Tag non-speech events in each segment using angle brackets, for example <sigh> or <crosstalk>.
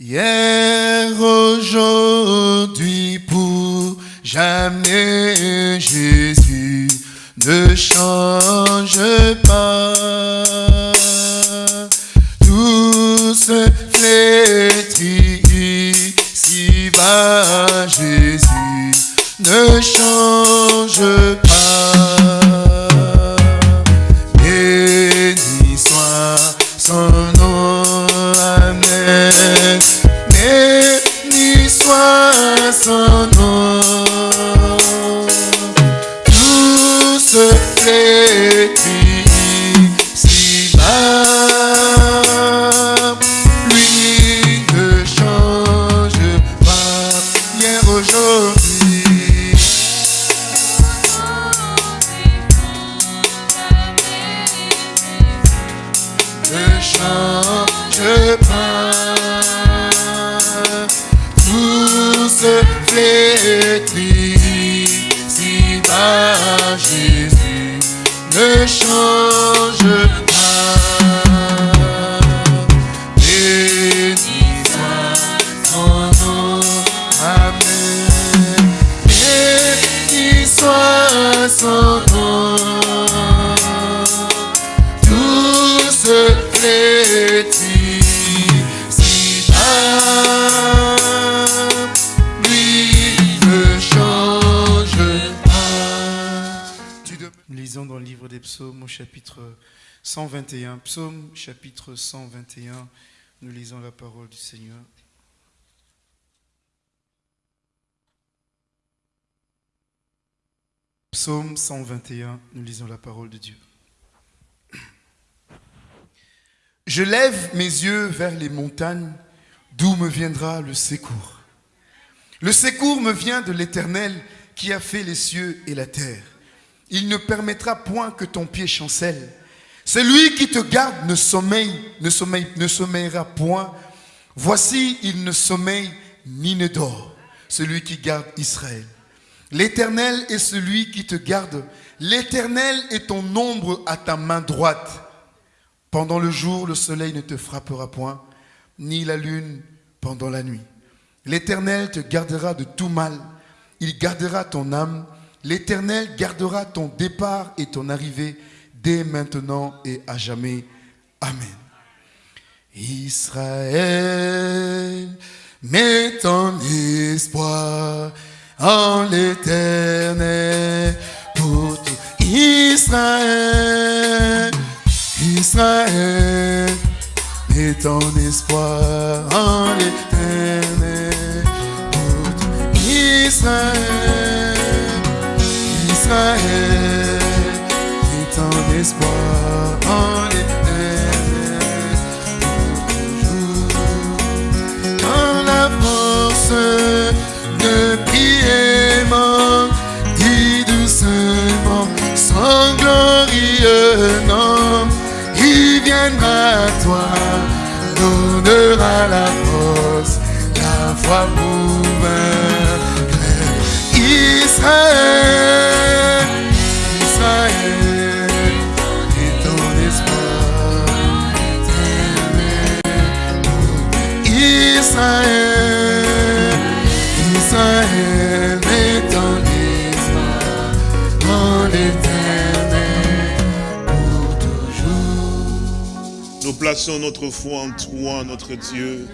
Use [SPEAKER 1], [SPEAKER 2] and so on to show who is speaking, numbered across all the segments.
[SPEAKER 1] Hier, aujourd'hui, pour jamais, Jésus ne change pas. Tout se flétrit, bas Jésus ne change
[SPEAKER 2] chapitre 121. Nous lisons la parole du Seigneur. Psaume 121. Nous lisons la parole de Dieu. <clears throat> Je lève mes yeux vers les montagnes, d'où me viendra le secours. Le secours me vient de l'Éternel qui a fait les cieux et la terre. Il ne permettra point que ton pied chancelle. Celui qui te garde ne sommeille, ne sommeille, ne sommeillera point. Voici, il ne sommeille ni ne dort. Celui qui garde Israël. L'Éternel est celui qui te garde. L'Éternel est ton ombre à ta main droite. Pendant le jour, le soleil ne te frappera point, ni la lune pendant la nuit. L'Éternel te gardera de tout mal. Il gardera ton âme. L'Éternel gardera ton départ et ton arrivée dès maintenant et à jamais. Amen. Israël, mets ton espoir en l'Éternel pour tout Israël. Israël, mets ton espoir en l'Éternel pour tout Israël. Israël, espoir en toujours. Quand la force de prier manque, dis doucement, sans glorieux nom, il viendra à toi, donnera la force, la foi pour vaincre. Israël,
[SPEAKER 3] plaçons notre foi en toi, notre Dieu,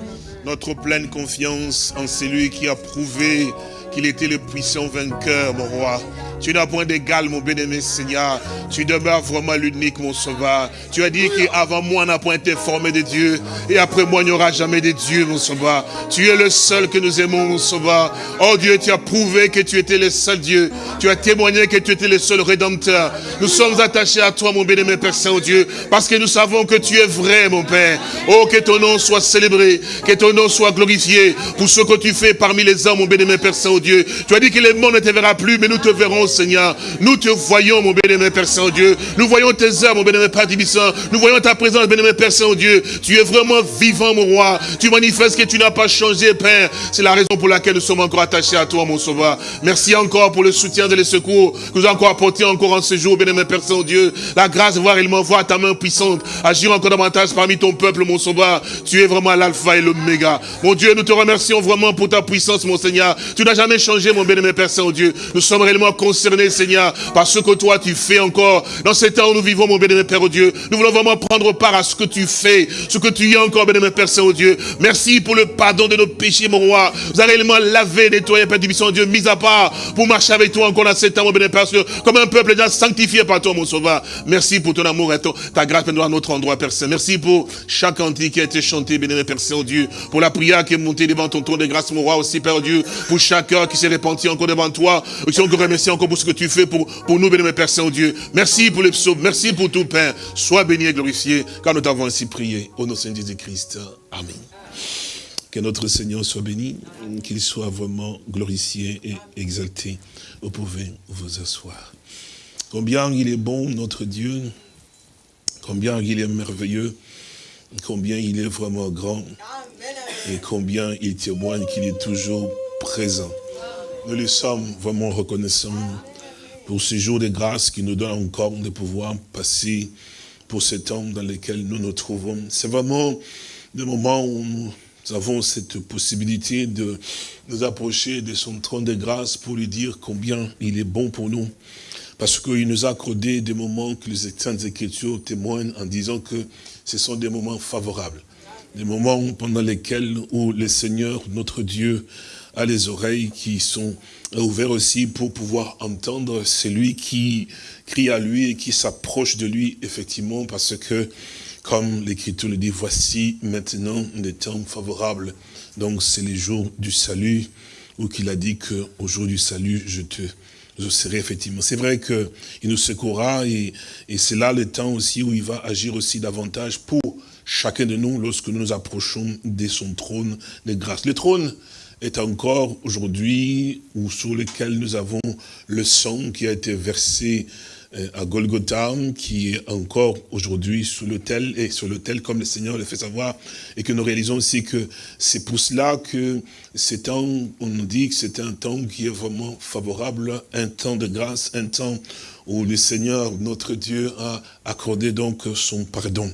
[SPEAKER 3] notre pleine confiance en celui qui a prouvé qu'il était le puissant vainqueur, mon roi. Tu n'as point d'égal, mon bien-aimé Seigneur. Tu demeures vraiment l'unique, mon sauveur. Tu as dit qu'avant moi, n'a point été formé de Dieu. Et après moi, il n'y aura jamais de Dieu, mon sauveur. Tu es le seul que nous aimons, mon sauveur. Oh Dieu, tu as prouvé que tu étais le seul Dieu. Tu as témoigné que tu étais le seul rédempteur. Nous sommes attachés à toi, mon bien-aimé Père Saint-Dieu, parce que nous savons que tu es vrai, mon Père. Oh, que ton nom soit célébré, que ton nom soit glorifié pour ce que tu fais parmi les hommes, mon bien-aimé Père Saint-Dieu. Tu as dit que le monde ne te verra plus, mais nous te verrons, Seigneur. Nous te voyons, mon bien-aimé Père Saint-Dieu. Nous voyons tes œuvres, mon bien-aimé Père Tibissant. Nous voyons ta présence, bien-aimé Père Saint-Dieu. Tu es vraiment vivant, mon roi. Tu manifestes que tu n'as pas changé, Père. C'est la raison pour laquelle nous sommes encore attachés à toi, mon sauveur. Merci encore pour le soutien et le secours que nous avons encore apporté encore en ce jour, bien-aimé Père Saint-Dieu. La grâce de voir réellement voir ta main puissante agir encore davantage parmi ton peuple, mon sauveur. Tu es vraiment l'alpha et l'oméga. Mon Dieu, nous te remercions vraiment pour ta puissance, mon Seigneur. Tu n'as jamais changé, mon bien-aimé Père Saint-Dieu. Nous sommes réellement concernés, Seigneur, par ce que toi tu fais encore. Dans ces temps où nous vivons, mon bien-aimé Père Dieu, nous voulons vraiment prendre part à ce que tu fais, ce que tu y as encore, bien-aimé Père Saint-Dieu. Merci pour le pardon de nos péchés, mon roi. Vous avez réellement lavé, nettoyé, Père du Dieu, mis à part pour marcher avec toi encore dans ces temps, mon bien-aimé Père Saint-Dieu, comme un peuple déjà sanctifié par toi, mon sauveur. Merci pour ton amour et ta grâce, à notre endroit, Père Saint. Merci pour chaque cantique qui a été chanté, bien-aimé Père Saint-Dieu, pour la prière qui est montée devant ton trône de grâce, mon roi aussi, Père Dieu, pour chaque cœur qui s'est repenti encore devant toi. Aussi encore remercier encore pour ce que tu fais pour, pour nous, béni Père Saint-Dieu. Merci pour les psaumes, merci pour tout, Père. Sois béni et glorifié, car nous t'avons ainsi prié. Au nom de Jésus-Christ. Amen. Que notre Seigneur soit béni, qu'il soit vraiment glorifié et exalté. Vous pouvez vous asseoir. Combien il est bon, notre Dieu, combien il est merveilleux, combien il est vraiment grand, et combien il témoigne qu'il est toujours présent. Nous lui sommes vraiment reconnaissants pour ce jour de grâce qui nous donne encore de pouvoir passer pour ce temps dans lequel nous nous trouvons. C'est vraiment le moment où nous avons cette possibilité de nous approcher de son trône de grâce pour lui dire combien il est bon pour nous. Parce qu'il nous a accordé des moments que les Saintes Écritures témoignent en disant que ce sont des moments favorables. Des moments pendant lesquels où le Seigneur, notre Dieu, a les oreilles qui sont ouvertes aussi pour pouvoir entendre celui qui crie à lui et qui s'approche de lui, effectivement, parce que, comme l'Écriture le dit, voici maintenant des temps favorables. Donc c'est les jours du salut, où qu'il a dit que au jour du salut, je te je serai effectivement. C'est vrai qu'il nous secourra et, et c'est là le temps aussi où il va agir aussi davantage pour chacun de nous lorsque nous nous approchons de son trône de grâce. Le trône est encore aujourd'hui ou sur lequel nous avons le sang qui a été versé euh, à Golgotha, qui est encore aujourd'hui sous l'autel, et sur l'autel comme le Seigneur le fait savoir, et que nous réalisons aussi que c'est pour cela que c'est temps, on nous dit que c'est un temps qui est vraiment favorable, un temps de grâce, un temps où le Seigneur, notre Dieu, a accordé donc son pardon.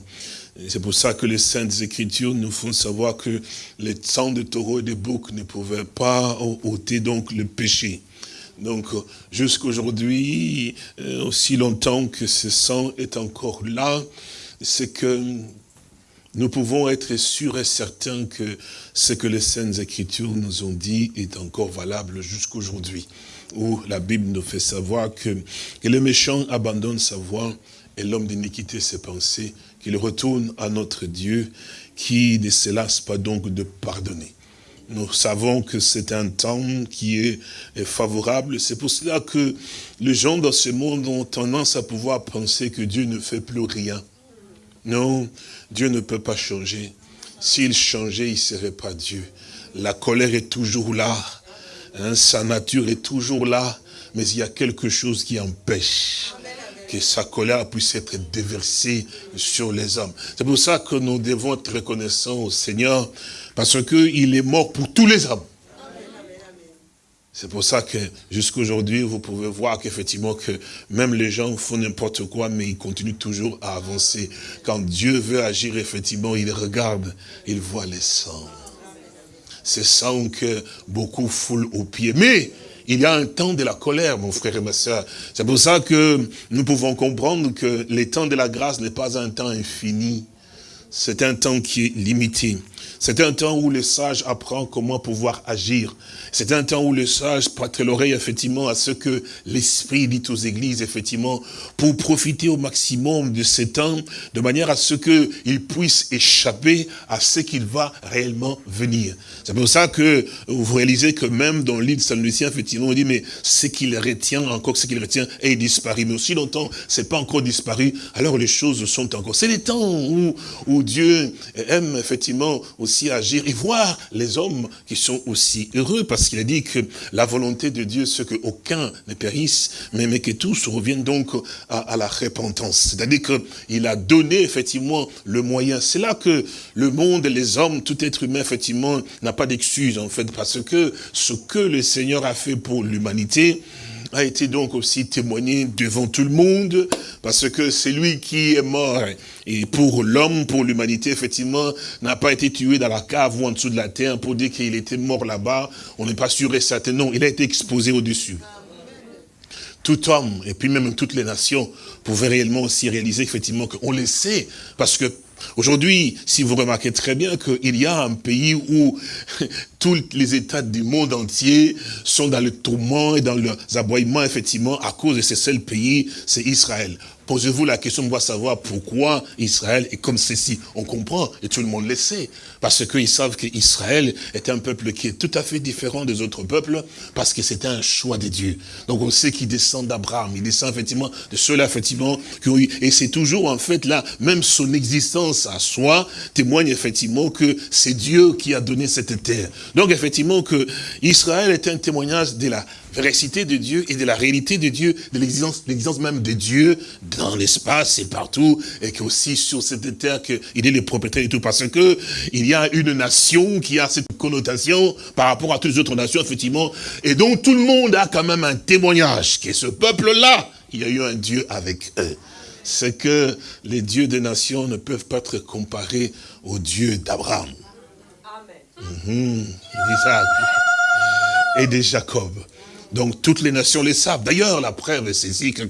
[SPEAKER 3] C'est pour ça que les Saintes Écritures nous font savoir que les sang de taureaux et de boucs ne pouvaient pas ôter donc le péché. Donc, jusqu'aujourd'hui, euh, aussi longtemps que ce sang est encore là, c'est que nous pouvons être sûrs et certains que ce que les Saintes Écritures nous ont dit est encore valable jusqu'aujourd'hui. Où la Bible nous fait savoir que, que le méchant abandonne sa voie et l'homme d'iniquité ses pensées, qu'il retourne à notre Dieu, qui ne se lasse pas donc de pardonner. Nous savons que c'est un temps qui est favorable. C'est pour cela que les gens dans ce monde ont tendance à pouvoir penser que Dieu ne fait plus rien. Non, Dieu ne peut pas changer. S'il changeait, il ne serait pas Dieu. La colère est toujours là. Hein, sa nature est toujours là. Mais il y a quelque chose qui empêche que sa colère puisse être déversée sur les hommes. C'est pour ça que nous devons être reconnaissants au Seigneur, parce qu'il est mort pour tous les hommes. C'est pour ça que jusqu'aujourd'hui, vous pouvez voir qu'effectivement, que même les gens font n'importe quoi, mais ils continuent toujours à avancer. Quand Dieu veut agir, effectivement, il regarde, il voit les sangs. C'est sang que beaucoup foulent aux pieds. Mais il y a un temps de la colère, mon frère et ma soeur. C'est pour ça que nous pouvons comprendre que le temps de la grâce n'est pas un temps infini. C'est un temps qui est limité. C'est un temps où le sage apprend comment pouvoir agir. C'est un temps où le sage prête l'oreille effectivement à ce que l'Esprit dit aux églises, effectivement, pour profiter au maximum de ce temps, de manière à ce qu'il puisse échapper à ce qu'il va réellement venir. C'est pour ça que vous réalisez que même dans l'île de Saint-Lucien, effectivement, on dit, mais ce qu'il retient, encore ce qu'il retient, est disparu. Mais aussi longtemps, c'est pas encore disparu, alors les choses sont encore. C'est les temps où, où Dieu aime, effectivement, agir et voir les hommes qui sont aussi heureux, parce qu'il a dit que la volonté de Dieu, c'est qu'aucun ne périsse, mais, mais que tous reviennent donc à, à la repentance. C'est-à-dire qu'il a donné effectivement le moyen. C'est là que le monde, les hommes, tout être humain, effectivement, n'a pas d'excuse, en fait, parce que ce que le Seigneur a fait pour l'humanité, a été donc aussi témoigné devant tout le monde, parce que c'est lui qui est mort. Et pour l'homme, pour l'humanité, effectivement, n'a pas été tué dans la cave ou en dessous de la terre pour dire qu'il était mort là-bas. On n'est pas sûr et certain. Non, il a été exposé au-dessus. Tout homme, et puis même toutes les nations, pouvaient réellement aussi réaliser effectivement qu'on le sait, parce que Aujourd'hui, si vous remarquez très bien qu'il y a un pays où <laughs> tous les États du monde entier sont dans le tourment et dans leurs aboiements, effectivement, à cause de ce seul pays, c'est Israël. Posez-vous la question, on doit savoir pourquoi Israël est comme ceci. On comprend, et tout le monde le sait, parce qu'ils savent qu'Israël est un peuple qui est tout à fait différent des autres peuples, parce que c'était un choix de Dieu. Donc on sait qu'il descend d'Abraham, il descend effectivement de ceux-là, effectivement, qui ont eu, et c'est toujours en fait là, même son existence à soi témoigne effectivement que c'est Dieu qui a donné cette terre. Donc effectivement que Israël est un témoignage de la véracité de Dieu et de la réalité de Dieu, de l'existence même de Dieu dans l'espace et partout, et qu'aussi sur cette terre qu'il est le propriétaire et tout, parce que il y a une nation qui a cette connotation par rapport à toutes les autres nations, effectivement, et donc tout le monde a quand même un témoignage, que ce peuple-là, il y a eu un Dieu avec eux. C'est que les dieux des nations ne peuvent pas être comparés au Dieu d'Abraham. Amen. Et de Jacob. Donc toutes les nations le savent. D'ailleurs, la preuve, c'est ici que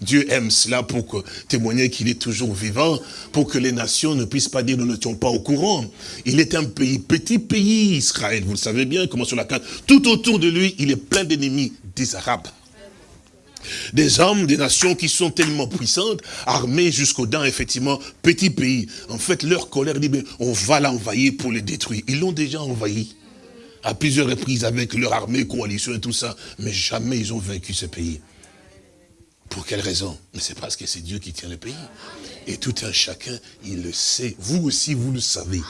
[SPEAKER 3] Dieu aime cela pour témoigner qu'il est toujours vivant, pour que les nations ne puissent pas dire nous n'étions pas au courant. Il est un pays, petit pays, Israël, vous le savez bien, comment sur la carte. Tout autour de lui, il est plein d'ennemis, des Arabes. Des hommes, des nations qui sont tellement puissantes, armées jusqu'aux dents, effectivement, petit pays. En fait, leur colère dit, on va l'envahir pour le détruire. Ils l'ont déjà envahi à plusieurs reprises avec leur armée, coalition et tout ça, mais jamais ils ont vaincu ce pays. Pour quelle raison? Mais c'est parce que c'est Dieu qui tient le pays. Et tout un chacun, il le sait. Vous aussi, vous le savez.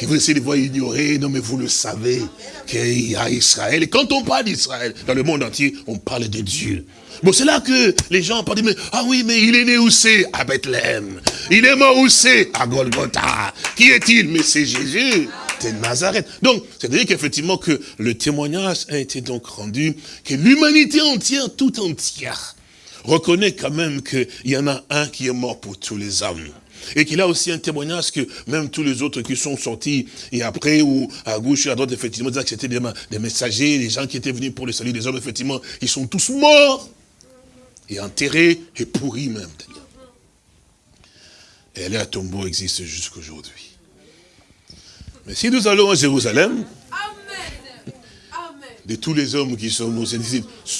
[SPEAKER 3] Que vous essayez de voir ignorer, non mais vous le savez, qu'il y a Israël. Et quand on parle d'Israël, dans le monde entier, on parle de Dieu. Bon, c'est là que les gens parlent, mais, ah oui, mais il est né où c'est? À Bethléem. Il est mort où c'est? À Golgotha. Qui est-il? Mais c'est Jésus Nazareth. Donc, c'est-à-dire qu'effectivement que le témoignage a été donc rendu, que l'humanité entière, tout entière, reconnaît quand même qu'il y en a un qui est mort pour tous les hommes. Et qu'il a aussi un témoignage que même tous les autres qui sont sortis, et après, ou à gauche et à droite, effectivement, que c'était des, messagers, des gens qui étaient venus pour le salut des hommes, effectivement, ils sont tous morts, et enterrés, et pourris même, Et là, tombeau existe jusqu'aujourd'hui. Mais si nous allons à Jérusalem, de tous les hommes qui sont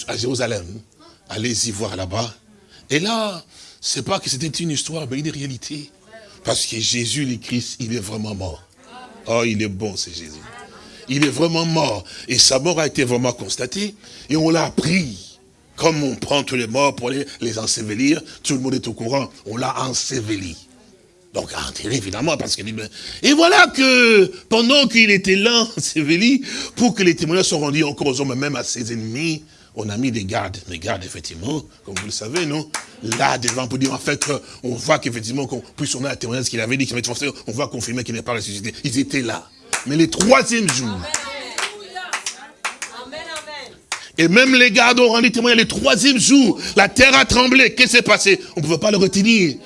[SPEAKER 3] à Jérusalem, allez-y voir là-bas. Et là, c'est pas que c'était une histoire, mais une réalité. Parce que Jésus, le Christ, il est vraiment mort. Oh, il est bon, c'est Jésus. Il est vraiment mort. Et sa mort a été vraiment constatée. Et on l'a pris. Comme on prend tous les morts pour les, les ensevelir, tout le monde est au courant. On l'a enseveli. Donc enterré évidemment, parce que... Et voilà que pendant qu'il était là, <laughs> Sévéli, pour que les témoignages soient rendus encore aux hommes, même à ses ennemis, on a mis des gardes. Des gardes, effectivement, comme vous le savez, non? Là, devant, pour dire, en fait, on voit qu'effectivement, qu'on puisse on a un témoignage qu'il avait dit, qu'il avait on voit confirmer qu'il n'est pas ressuscité. Ils étaient là. Mais le troisième jour, et même les gardes ont rendu témoignage le troisième jour. La terre a tremblé. Qu'est-ce qui s'est passé? On ne pouvait pas le retenir.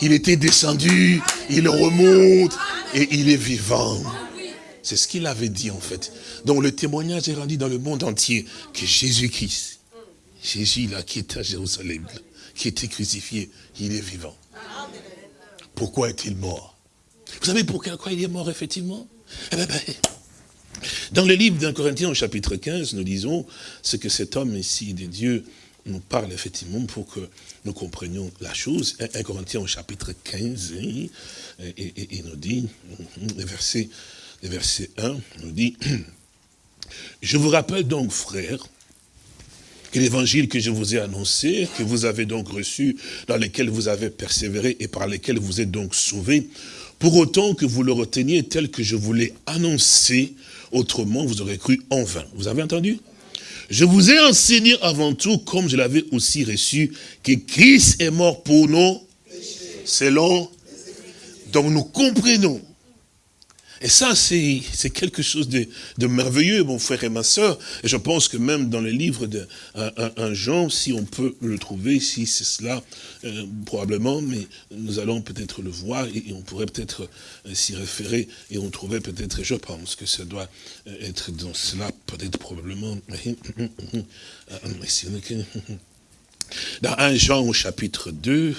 [SPEAKER 3] Il était descendu, il remonte et il est vivant. C'est ce qu'il avait dit en fait. Donc le témoignage est rendu dans le monde entier que Jésus-Christ, Jésus là qui est à Jérusalem, qui était crucifié, il est vivant. Pourquoi est-il mort? Vous savez pourquoi il est mort effectivement? Eh ben, ben, Dans le livre d'un Corinthien au chapitre 15, nous disons ce que cet homme ici de Dieu nous parle effectivement pour que nous comprenions la chose. 1 Corinthiens au chapitre 15, hein, et, il nous dit, le verset, le verset 1, nous dit, <clears throat> je vous rappelle donc, frères, que l'évangile que je vous ai annoncé, que vous avez donc reçu, dans lequel vous avez persévéré et par lequel vous êtes donc sauvés, pour autant que vous le reteniez tel que je vous l'ai annoncé, autrement vous aurez cru en vain. Vous avez entendu? Je vous ai enseigné avant tout, comme je l'avais aussi reçu, que Christ est mort pour nous, selon... Donc nous comprenons et ça, c'est quelque chose de, merveilleux, mon frère et ma soeur. Et je pense que même dans le livre de Jean, si on peut le trouver, si c'est cela, euh, probablement, mais nous allons peut-être le voir et, on pourrait peut-être euh, s'y référer et on trouvait peut-être, je pense que ça doit euh, être dans cela, peut-être probablement. <laughs> <laughs> Dans un Jean au chapitre 2,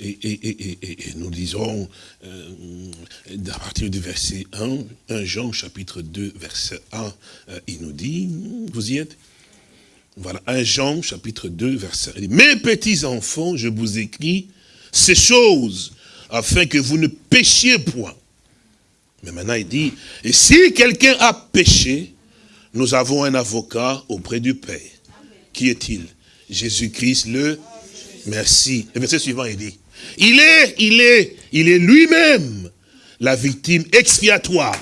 [SPEAKER 3] et, nous disons, euh, à partir du verset 1, 1 Jean chapitre 2, verset 1, euh, il nous dit, vous y êtes? Voilà, 1 Jean chapitre 2, verset 1. Mes petits enfants, je vous écris ces choses, afin que vous ne péchiez point. Mais maintenant il dit, et si quelqu'un a péché, nous avons un avocat auprès du Père. Qui est-il? Jésus-Christ le Merci. Le verset suivant, il dit, il est, il est, il est lui-même la victime expiatoire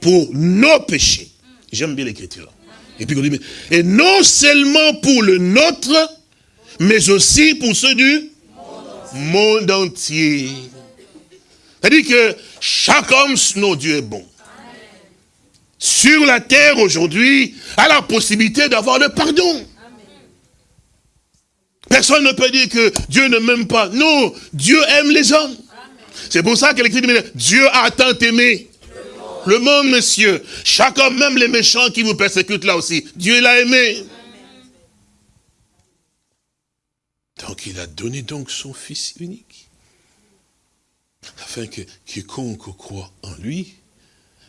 [SPEAKER 3] pour nos péchés. J'aime bien l'écriture. Et puis on dit, et non seulement pour le nôtre, mais aussi pour ceux du monde entier. C'est-à-dire que chaque homme, nos Dieu est bon. Sur la terre aujourd'hui, a la possibilité d'avoir le pardon. Personne ne peut dire que Dieu ne m'aime pas. Non, Dieu aime les hommes. C'est pour ça que l'écrit dit, Dieu a tant aimé le monde, monsieur. Homme, même les méchants qui vous persécutent là aussi, Dieu l'a aimé. Donc il a donné donc son Fils unique, afin que quiconque croit en lui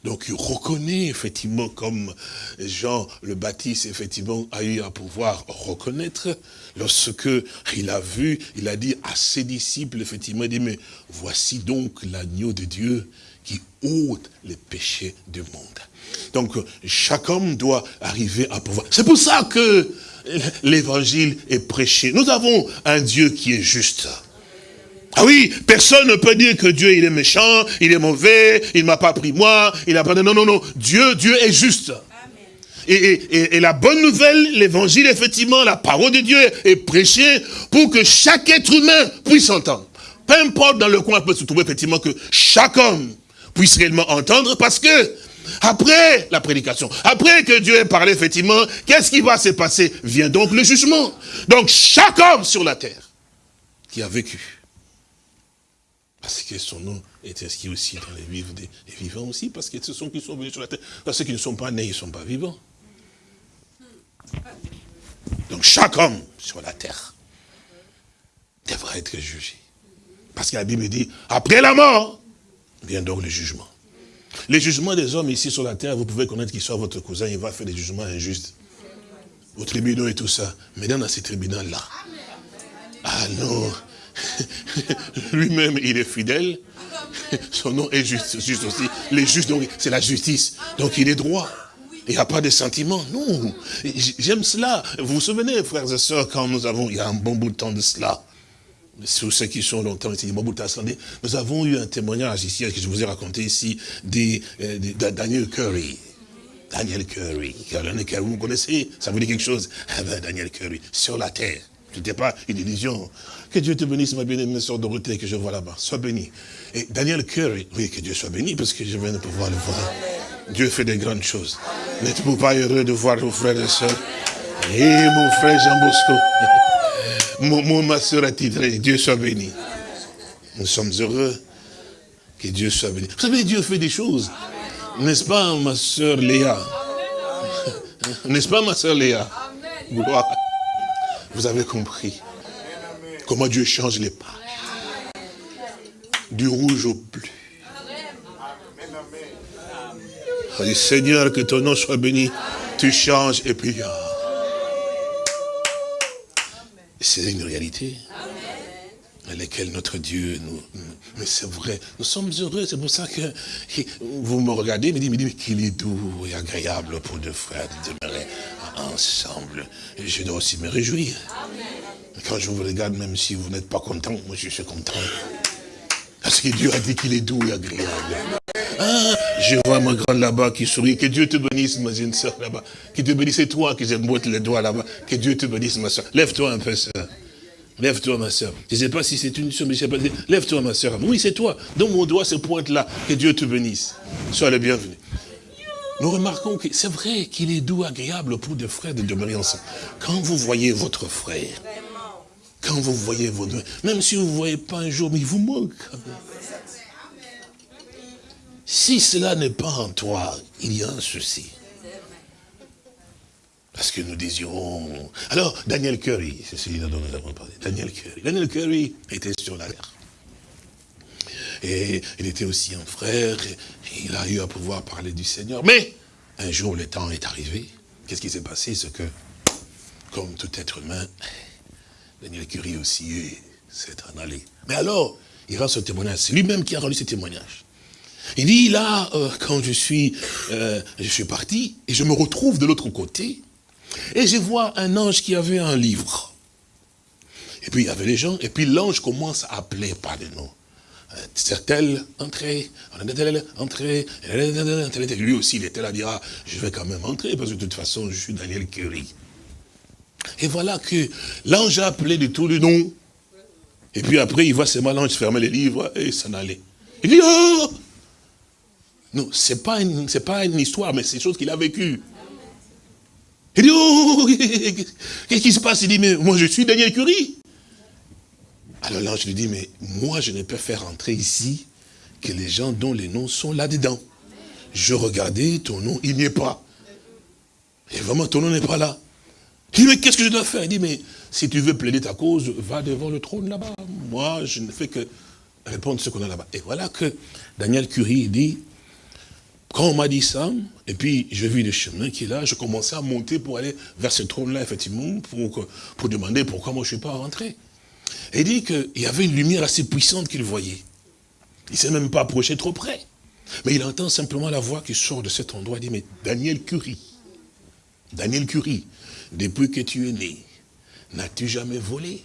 [SPEAKER 3] donc il reconnaît effectivement comme Jean le Baptiste effectivement a eu à pouvoir reconnaître lorsque il a vu, il a dit à ses disciples effectivement, il dit mais voici donc l'agneau de Dieu qui ôte les péchés du monde. Donc chaque homme doit arriver à pouvoir. C'est pour ça que l'évangile est prêché. Nous avons un Dieu qui est juste. Ah oui, personne ne peut dire que Dieu il est méchant, il est mauvais, il ne m'a pas pris moi, il n'a pas... Non, non, non, Dieu, Dieu est juste. Et, et, la bonne nouvelle, l'évangile, effectivement, la parole de Dieu est prêchée pour que chaque être humain puisse entendre. Peu importe dans le coin, peut se trouver effectivement que chaque homme puisse réellement entendre parce que après la prédication, après que Dieu ait parlé effectivement, qu'est-ce qui va se passer? Vient donc le jugement. Donc chaque homme sur la terre qui a vécu, parce que son nom est inscrit aussi dans les, vivants, des, vivants aussi, parce que ce sont qui sont venus sur la terre. Parce qu'ils ne sont pas nés, ils ne sont pas vivants. Donc chaque homme sur la terre devrait être jugé. Parce que la Bible dit, après la mort, vient donc le jugement. Les jugements des hommes ici sur la terre, vous pouvez connaître qu'il soit votre cousin, il va faire des jugements injustes. Aux tribunaux et tout ça. Mais dans ces tribunaux-là, ah non, <laughs> Lui-même, il est fidèle. Son nom est juste, juste aussi. Les justes, donc, c'est la justice. Donc, il est droit. Il n'y a pas de sentiment. Non. J'aime cela. Vous vous souvenez, frères et sœurs, quand nous avons, il y a un bon bout de temps de cela, sur ceux qui sont longtemps ici, bon bout de temps, nous avons eu un témoignage ici, que je vous ai raconté ici, de, euh, Daniel Curry. Daniel Curry. Vous connaissez Ça vous dit quelque chose? <laughs> Daniel Curry, sur la terre. Ce n'était pas une illusion. Que Dieu te bénisse, ma bien-aimée soeur Dorothée, que je vois là-bas. Sois béni. Et Daniel Curry, oui, que Dieu soit béni, parce que je viens de pouvoir le voir. Dieu fait des grandes choses. N'êtes-vous pas heureux de voir vos frères et sœurs? Et mon frère Jean Bosco, <laughs> mon, ma soeur attitrée, Dieu soit béni. Nous sommes heureux que Dieu soit béni. Vous savez, Dieu fait des choses. N'est-ce pas, ma soeur Léa? <laughs> N'est-ce pas, ma soeur Léa? Vous avez compris comment Dieu change les pages. Du rouge au bleu. Seigneur, que ton nom soit béni. Tu changes et puis... Ah. C'est une réalité à laquelle notre Dieu nous... Mais c'est vrai, nous sommes heureux, c'est pour ça que vous me regardez, me dites, mais qu'il est doux et agréable pour deux frères de demeurer ensemble. Je dois aussi me réjouir. Quand je vous regarde, même si vous n'êtes pas content, moi je suis content. Parce que Dieu a dit qu'il est doux et agréable. Ah, je vois ma grande là-bas qui sourit. Que Dieu te bénisse, ma jeune soeur là-bas. Que Dieu bénisse toi qui botte les doigts là-bas. Que Dieu te bénisse, ma soeur. Lève-toi un peu, soeur. Lève-toi, ma soeur. Je ne sais pas si c'est une soeur, mais je sais pas. Lève-toi, ma soeur. Oui, c'est toi. Donc mon doigt se pointe là. Que Dieu te bénisse. Sois le bienvenu. Nous remarquons que c'est vrai qu'il est doux, agréable pour des frères de demeurer ensemble. Quand vous voyez votre frère, quand vous voyez votre... Même si vous ne voyez pas un jour, mais il vous manque. Si cela n'est pas en toi, il y a un souci. Parce que nous désirons... Alors, Daniel Curry, c'est celui dont nous avons parlé. Daniel Curry. Daniel Curry était sur la terre. Et il était aussi un frère, il a eu à pouvoir parler du Seigneur. Mais, un jour, le temps est arrivé. Qu'est-ce qui s'est passé? C'est que, comme tout être humain, Daniel Curie aussi s'est en allé. Mais alors, il rend ce témoignage. C'est lui-même qui a rendu ce témoignage. Il dit, là, euh, quand je suis, euh, je suis parti, et je me retrouve de l'autre côté, et je vois un ange qui avait un livre. Et puis il y avait les gens, et puis l'ange commence à appeler par des noms. C'est-elle entrée, entrée, lui aussi il était là, dira, je vais quand même entrer, parce que de toute façon je suis Daniel Curie. Et voilà que l'ange a appelé de tous les noms. Et puis après, il voit seulement l'ange fermer les livres et s'en aller. Il dit, oh Non, ce n'est pas, une, pas une histoire, mais c'est une chose qu'il a vécue. Il dit, oh <laughs> Qu'est-ce qui se passe? Il dit, mais moi je suis Daniel Curie. Alors l'ange lui dit, mais moi je ne peux faire entrer ici que les gens dont les noms sont là-dedans. Je regardais, ton nom, il n'y est pas. Et vraiment, ton nom n'est pas là. Il dit, mais qu'est-ce que je dois faire? Il dit, mais si tu veux plaider ta cause, va devant le trône là-bas. Moi, je ne fais que répondre ce qu'on a là-bas. Et voilà que Daniel Curie dit, quand on m'a dit ça, et puis j'ai vu le chemin qui est là, je commençais à monter pour aller vers ce trône-là, effectivement, pour, pour demander pourquoi moi je ne suis pas rentré. Il dit qu'il y avait une lumière assez puissante qu'il voyait. Il ne s'est même pas approché trop près. Mais il entend simplement la voix qui sort de cet endroit. Il dit, mais Daniel Curie, Daniel Curie, depuis que tu es né, n'as-tu jamais volé?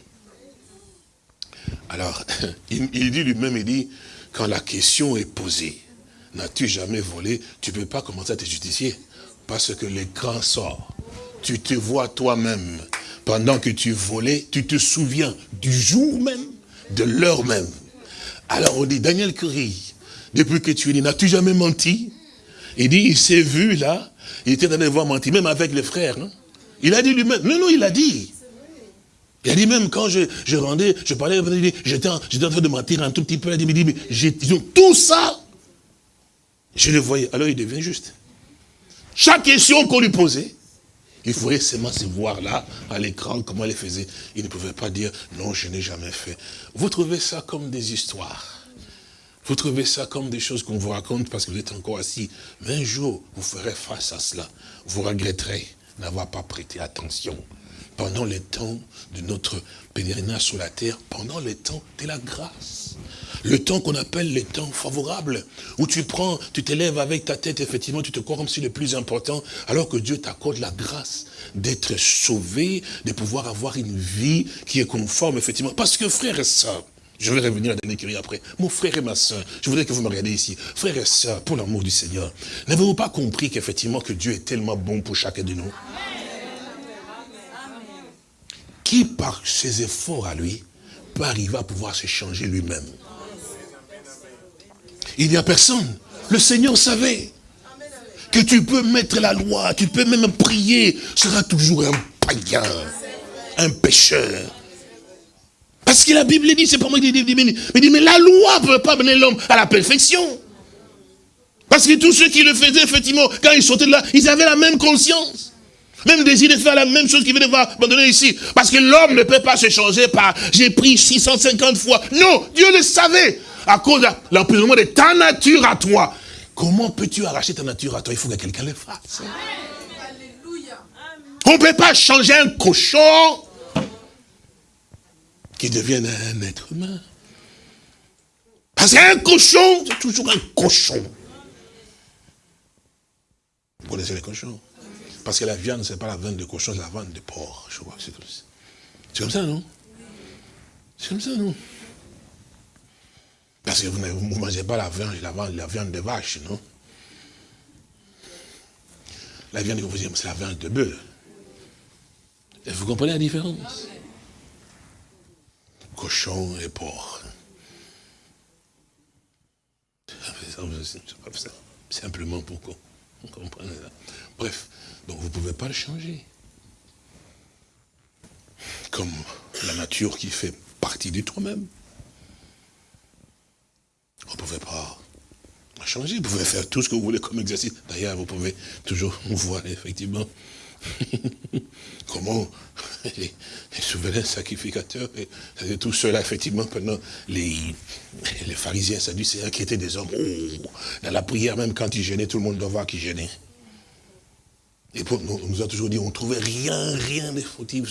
[SPEAKER 3] Alors, <laughs> il, dit lui-même, il dit, quand la question est posée, n'as-tu jamais volé? Tu ne peux pas commencer à te justifier. Parce que l'écran sort. Tu te vois toi-même. Pendant que tu volais, tu te souviens du jour même, de l'heure même. Alors on dit, Daniel Curie, depuis que tu es né, n'as-tu jamais menti? Il dit, il s'est vu là, il était dans voir mentir, même avec les frères. Hein? Il a dit lui-même. Non, non, il a dit. Il a dit même quand je, je rendais, je parlais, j'étais en, train de mentir un tout petit peu. Il dit, mais tout ça, je le voyais. Alors il devient juste. Chaque question qu'on lui posait, il faudrait seulement se voir là, à l'écran, comment elle faisait. Il ne pouvait pas dire, non, je n'ai jamais fait. Vous trouvez ça comme des histoires. Vous trouvez ça comme des choses qu'on vous raconte parce que vous êtes encore assis. Mais un jour, vous ferez face à cela. Vous regretterez n'avoir pas prêté attention pendant les temps de notre pèlerinage sur la terre, pendant les temps de la grâce. Le temps qu'on appelle les temps favorables, où tu prends, tu t'élèves avec ta tête, effectivement, tu te crois comme si le plus important, alors que Dieu t'accorde la grâce d'être sauvé, de pouvoir avoir une vie qui est conforme, effectivement. Parce que frère et je vais revenir à la dernière après. Mon frère et ma soeur, je voudrais que vous me regardiez ici. Frère et soeur, pour l'amour du Seigneur, n'avez-vous pas compris qu'effectivement que Dieu est tellement bon pour chacun de nous? Qui, par ses efforts à lui, peut arriver à pouvoir se changer lui-même? Il n'y a personne. Le Seigneur savait que tu peux mettre la loi, tu peux même prier, sera toujours un païen, un pécheur, parce que la Bible dit, c'est pas moi qui dis, mais, dit, mais la loi ne peut pas mener l'homme à la perfection. Parce que tous ceux qui le faisaient, effectivement, quand ils sortaient de là, ils avaient la même conscience. Même désir de faire la même chose qu'il veut devoir abandonner ici. Parce que l'homme ne peut pas se changer par j'ai pris 650 fois. Non, Dieu le savait. À cause de l'emprisonnement de ta nature à toi. Comment peux-tu arracher ta nature à toi? Il faut que quelqu'un le fasse. On ne peut pas changer un cochon qui devienne un être humain. Parce qu'un cochon, c'est toujours un cochon. Vous connaissez les cochons? Parce que la viande, ce n'est pas la viande de cochon, c'est la viande de porc. Je c'est comme ça. C'est comme ça, non? C'est comme ça, non?
[SPEAKER 2] Parce que vous ne mangez pas la viande, la viande de vache, non? La viande que vous aimez, c'est la viande de bœuf. Et vous comprenez la différence? Cochon et porc. Simplement pour qu'on comprenne. Bref, donc vous ne pouvez pas le changer. Comme la nature qui fait partie de toi-même. Vous ne pouvez pas la changer. Vous pouvez faire tout ce que vous voulez comme exercice. D'ailleurs, vous pouvez toujours voir effectivement <laughs> comment <laughs> les, souverains sacrificateurs, et, tout cela, effectivement, pendant les, les pharisiens sadducéens qui étaient des hommes, oh, dans la prière, même quand ils gênaient, tout le monde doit voir qu'ils gênaient. Et pour, on nous a toujours dit, on ne trouvait rien, rien de fautif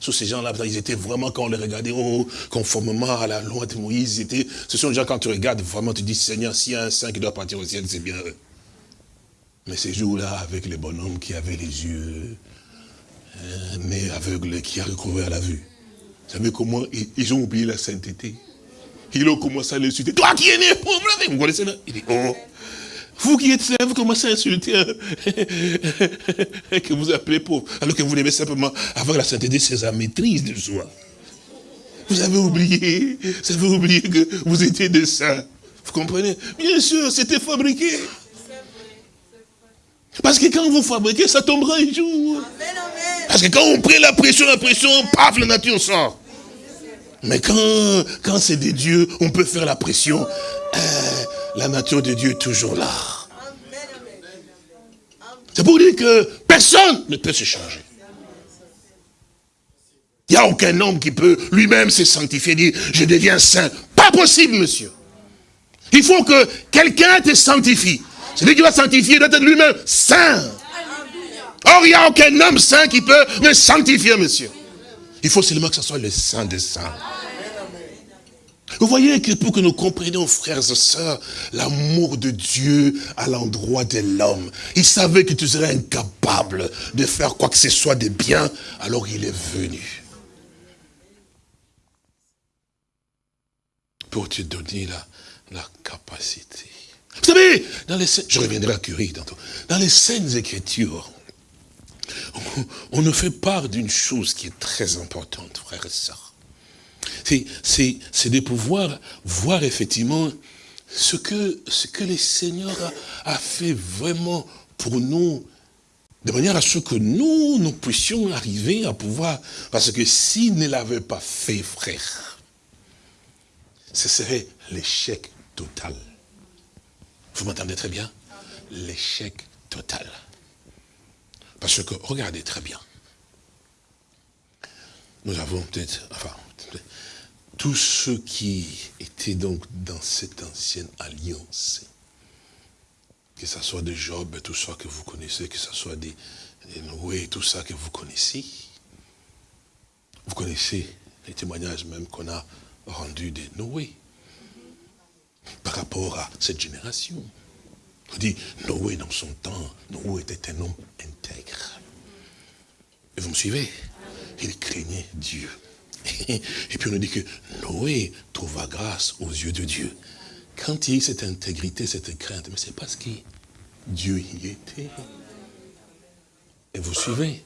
[SPEAKER 2] sur, ces gens-là. Ils étaient vraiment, quand on les regardait, oh, conformément à la loi de Moïse, étaient, ce sont des gens, quand tu regardes, vraiment, tu dis, Seigneur, s'il y a un saint qui doit partir au ciel, c'est bien eux. Mais ces jours-là, avec les bonhommes qui avaient les yeux euh, nés aveugles, qui a recouvert la vue, vous savez comment ils, ont oublié la sainteté Ils ont commencé à l'insulter. Toi qui es né pauvre, vous connaissez là Il dit, oh, vous qui êtes là, vous commencez à insulter <laughs> que vous appelez pauvre, alors que vous devez simplement avoir la sainteté, c'est sa maîtrise de soi. Vous avez oublié, vous avez oublié que vous étiez des saints. Vous comprenez? Bien sûr, c'était fabriqué. Parce que quand vous fabriquez, ça tombera un jour. Parce que quand on prend la pression, la pression, paf, la nature sort. Mais quand, quand c'est des dieux, on peut faire la pression. Euh, la nature de Dieu est toujours là. C'est pour dire que personne ne peut se changer. Il n'y a aucun homme qui peut lui-même se sanctifier, dire, je deviens saint. Pas possible, monsieur. Il faut que quelqu'un te sanctifie. Celui qui va sanctifier doit être lui-même saint. Or, il n'y a aucun homme saint qui peut me sanctifier, monsieur. Il faut seulement que ce soit le saint des saints. Vous voyez que pour que nous comprenions, frères et sœurs, l'amour de Dieu à l'endroit de l'homme. Il savait que tu serais incapable de faire quoi que ce soit de bien, alors il est venu. Pour te donner la, la capacité. Vous savez, dans les, je reviendrai à Curie tantôt. Dans les scènes écritures, on, on nous fait part d'une chose qui est très importante, frères et sœurs c'est de pouvoir voir effectivement ce que, ce que le Seigneur a, fait vraiment pour nous, de manière à ce que nous, nous puissions arriver à pouvoir, parce que s'il ne l'avait pas fait, frère, ce serait l'échec total. Vous m'entendez très bien? L'échec total. Parce que, regardez très bien, nous avons peut-être, enfin, tous ceux qui étaient donc dans cette ancienne alliance, que ce soit de Job, tout ça que vous connaissez, que ce soit des, Noé, tout ça que vous connaissez, vous connaissez les témoignages même qu'on a rendus de Noé par rapport à cette génération. On dit, Noé dans son temps, Noé était un homme intègre. Et vous me suivez? Il craignait Dieu. <laughs> Et puis on nous dit que Noé trouva grâce aux yeux de Dieu. Quand il y a eu cette intégrité, cette crainte, mais c'est parce que Dieu y était. Et vous suivez?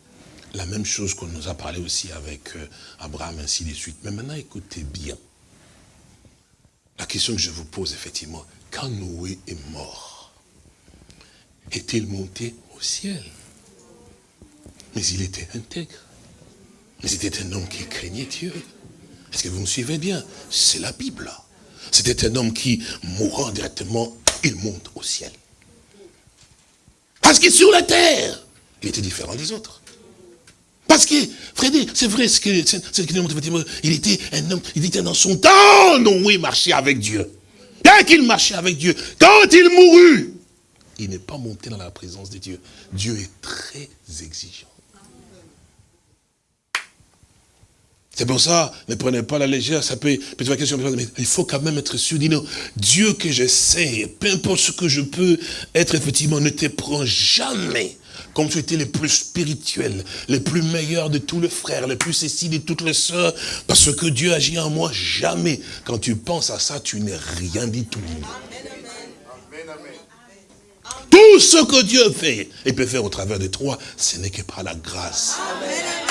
[SPEAKER 2] La même chose qu'on nous a parlé aussi avec euh, Abraham, ainsi de suite. Mais maintenant, écoutez bien. La question que je vous pose, effectivement, quand Noé est mort, est-il monté au ciel? Mais il était intègre. Mais c'était un homme qui craignait Dieu. Est-ce que vous me suivez bien? C'est la Bible. C'était un homme qui, mourant directement, il monte au ciel. Parce que sur la terre, il était différent des autres. Parce que, Frédéric, c'est vrai ce que, il était un homme, il était dans son temps, non, il marchait avec Dieu. Dès qu'il marchait avec Dieu, quand il mourut, il n'est pas monté dans la présence de Dieu. Dieu est très exigeant. C'est pour ça, ne prenez pas la légère, ça peut, peut être question, mais il faut quand même être sûr, dis non, Dieu que je sais, peu importe ce que je peux être, effectivement, ne te prend jamais comme tu étais les plus spirituels, les plus meilleurs de tous les frères, les plus ceci de toutes les sœurs, parce que Dieu agit en moi jamais. Quand tu penses à ça, tu n'es rien du tout. Tout ce que Dieu fait, et peut faire au travers de toi, ce n'est que par la grâce.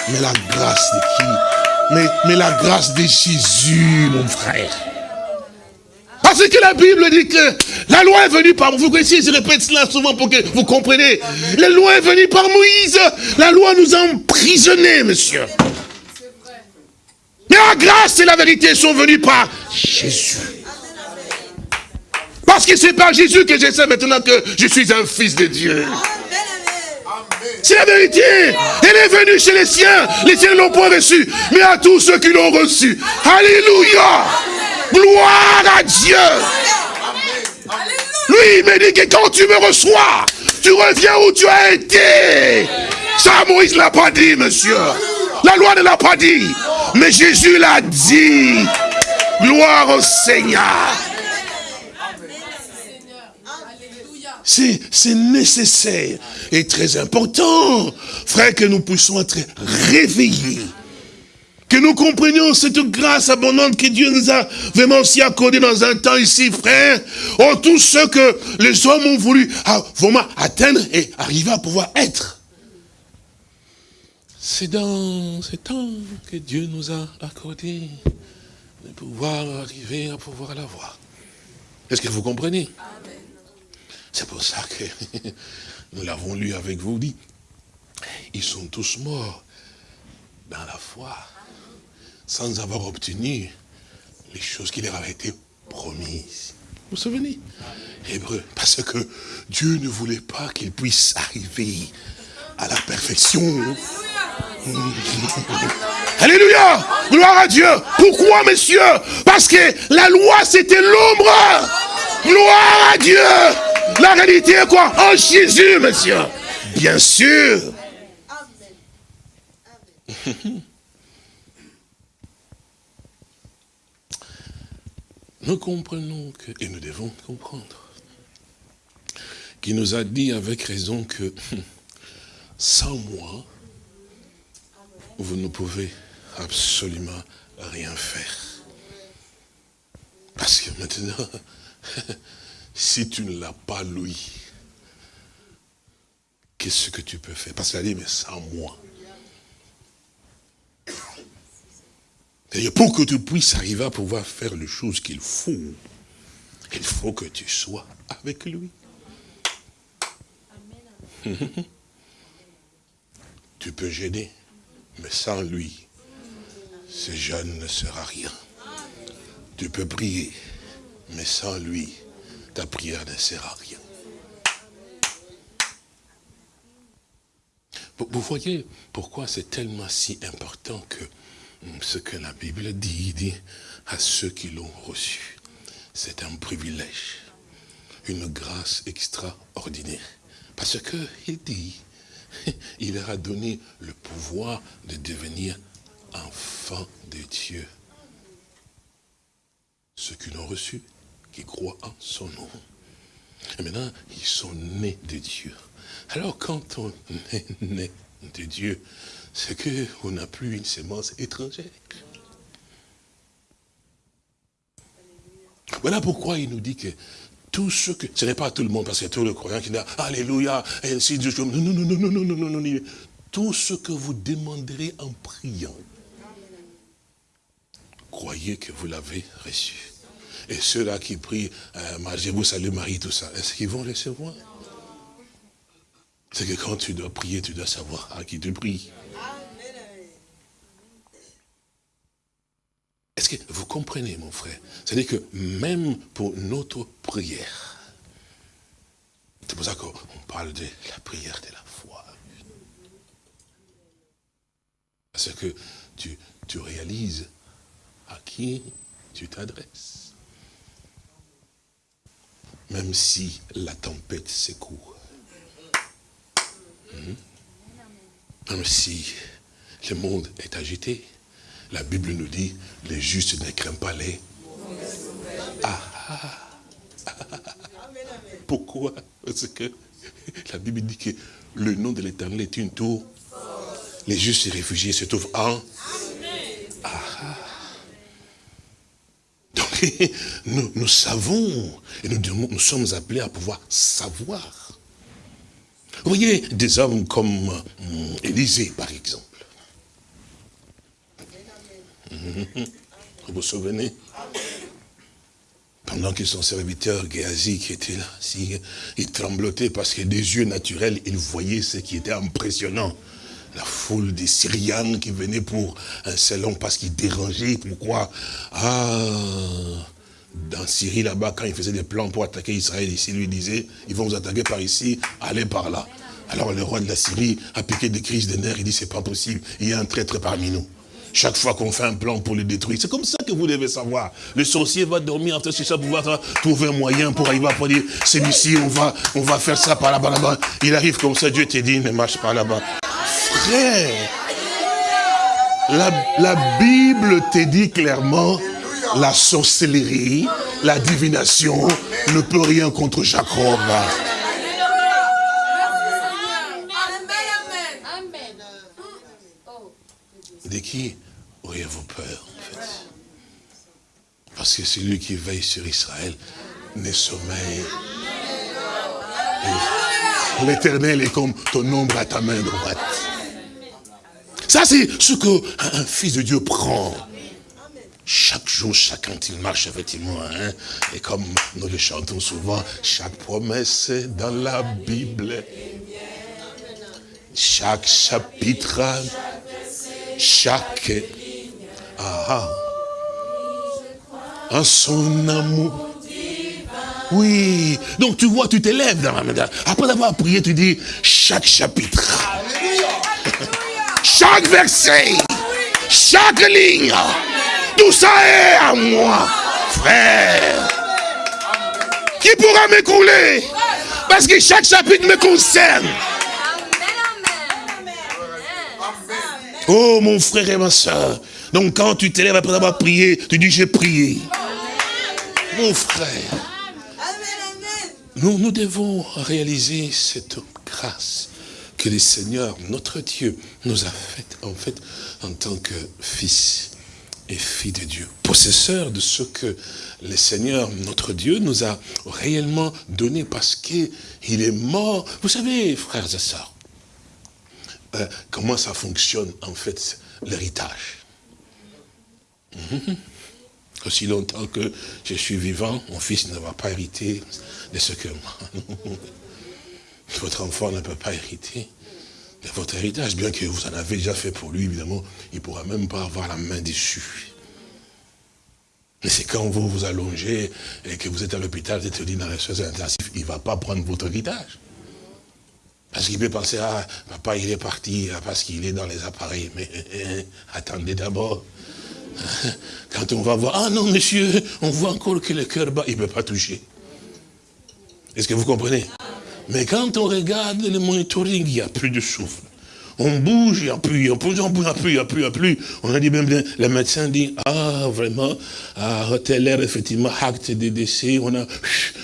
[SPEAKER 2] Mais la grâce de qui? Mais, mais la grâce de Jésus, mon frère. Parce que la Bible dit que la loi est venue par... Vous connaissez, je répète cela souvent pour que vous compreniez. La loi est venue par Moïse. La loi nous a emprisonnés, monsieur. Mais la grâce et la vérité sont venues par Jésus. Parce que c'est par Jésus que je sais maintenant que je suis un fils de Dieu. C'est la vérité. Elle est venue chez les siens. Les siens ne l'ont pas reçu. Mais à tous ceux qui l'ont reçu. Alléluia. Gloire à Dieu. Lui, il me dit que quand tu me reçois, tu reviens où tu as été. Ça, Moïse ne l'a pas dit, monsieur. La loi ne l'a pas dit. Mais Jésus l'a dit. Gloire au Seigneur. C'est nécessaire et très important, frère, que nous puissions être réveillés. Que nous comprenions cette grâce abondante que Dieu nous a vraiment aussi accordée dans un temps ici, frère. Oh, tout ce que les hommes ont voulu vraiment atteindre et arriver à pouvoir être. C'est dans ce temps que Dieu nous a accordé de pouvoir arriver à pouvoir l'avoir. Est-ce que vous comprenez? C'est pour ça que <laughs> nous l'avons lu avec vous, dit, ils sont tous morts dans la foi sans avoir obtenu les choses qui leur avaient été promises. Vous vous souvenez? Hébreu, parce que Dieu ne voulait pas qu'ils puissent arriver à la perfection. Alléluia. Gloire à Dieu. Pourquoi, messieurs? Parce que la loi, c'était l'ombre. Gloire à Dieu. La réalité est quoi? En Jésus, monsieur Bien sûr nous comprenons que, et nous devons comprendre, qu'il nous a dit avec raison que <laughs> sans moi, vous ne pouvez absolument rien faire. Parce que maintenant, <laughs> si tu ne l'as pas lui, qu'est-ce que tu peux faire? Parce qu'il a dit, mais sans moi. Pour que tu puisses arriver à pouvoir faire les choses qu'il faut, il faut que tu sois avec lui. tu peux gêner, mais sans lui, ce jeune ne sera rien. Tu peux prier, mais sans lui, ta prière ne sert à rien. Vous voyez pourquoi c'est tellement si important que ce que la Bible dit, dit à ceux qui l'ont reçu. C'est un privilège, une grâce extraordinaire. Parce qu'il dit, <laughs> il leur a donné le pouvoir de devenir enfants de Dieu. Ceux qui l'ont reçu, qui croient en son nom. Et maintenant, ils sont nés de Dieu. Alors quand on <laughs> est né de Dieu, c'est qu'on n'a plus une sémence étrangère. Voilà pourquoi il nous dit que tout ce que... Ce n'est pas tout le monde, parce qu'il y a tout le croyant qui dit « Alléluia » et ainsi de suite. Non, non, non, non, non, non, non, non. Tout ce que vous demanderez en priant, croyez que vous l'avez reçu. Et ceux-là qui prient, euh, je vous salue Marie, tout ça, est-ce qu'ils vont recevoir? C'est que quand tu dois prier, tu dois savoir à qui tu pries. Est-ce que vous comprenez, mon frère? C'est-à-dire que même pour notre prière, c'est pour ça qu'on parle de la prière de la foi. Parce que tu, tu réalises à qui tu t'adresses. Même si la tempête secoue. Même si le monde est agité. La Bible nous dit, les justes ne craignent pas les... Ah, ah. Pourquoi? Parce que la Bible dit que le nom de l'éternel est une tour. Les justes et réfugiés se trouvent en... Ah, ah. Donc, <laughs> nous, savons, et nous sommes appelés à pouvoir savoir. Vous voyez, des hommes comme hum, Élisée, par exemple. Vous vous souvenez? Pendant que son serviteur Géasi qui était là, il tremblotait parce que des yeux naturels, il voyait ce qui était impressionnant. La foule des Syriens qui venaient pour un salon parce qu'ils dérangeaient. Pourquoi? Ah, dans Syrie là-bas, quand ils faisaient des plans pour attaquer Israël, ici, lui disait, ils vont vous attaquer par ici, allez par là. Alors le roi de la Syrie a piqué des crises de nerfs, il dit, c'est pas possible, il y a un traître parmi nous. Chaque fois qu'on fait un plan pour le détruire, c'est comme ça que vous devez savoir. Le sorcier va dormir sur ça pour pouvoir trouver un moyen pour arriver à dire, celui-ci, on va, on va faire ça par là-bas, là-bas. Il arrive comme ça, Dieu te dit, ne marche pas là-bas. Frère, la, la Bible te dit clairement, la sorcellerie, la divination ne peut rien contre Jacob. De qui auriez-vous peur, en fait? Parce que celui qui veille sur Israël n'est sommeil. L'éternel est comme ton ombre à ta main droite. Ça, c'est ce qu'un fils de Dieu prend. Chaque jour, chacun, il marche, effectivement. Hein, et comme nous le chantons souvent, chaque promesse dans la Bible. Chaque chapitre chaque ah, en son amour. Oui. Donc tu vois, tu t'élèves dans la main. Après avoir prié, tu dis chaque chapitre. chaque verset. Chaque ligne. Tout ça est à moi, frère. Qui pourra m'écouler Parce que chaque chapitre me concerne. Oh mon frère et ma soeur. Donc quand tu t'élèves après avoir prié, tu dis j'ai prié. Mon frère. Nous, nous devons réaliser cette grâce que le Seigneur, notre Dieu, nous a faite en fait en tant que fils fille de Dieu, possesseur de ce que le Seigneur, notre Dieu, nous a réellement donné parce qu'il est mort. Vous savez, frères et sœurs, euh, comment ça fonctionne en fait l'héritage? Mhm. Aussi longtemps que je suis vivant, mon fils ne va pas hériter de ce que <laughs> votre enfant ne peut pas hériter votre héritage, bien que vous en avez déjà fait pour lui, évidemment, il ne pourra même pas avoir la main dessus. Mais c'est quand vous vous allongez et que vous êtes à l'hôpital, vous êtes dit dans les soins intensifs, il ne va pas prendre votre héritage. Parce qu'il peut penser, ah, papa, il est parti ah, parce qu'il est dans les appareils. Mais attendez d'abord. <laughs> Quand on va voir, ah non, monsieur, on voit encore que le cœur bat, il ne peut pas toucher. Est-ce que vous comprenez? Mais quand on regarde le monitoring, il n'y a plus de souffle. On bouge, il n'y a plus, il n'y a plus, il n'y a plus, il n'y a plus. On a dit même, le médecin dit, ah, vraiment, à tel air, effectivement, acte de décès, on a,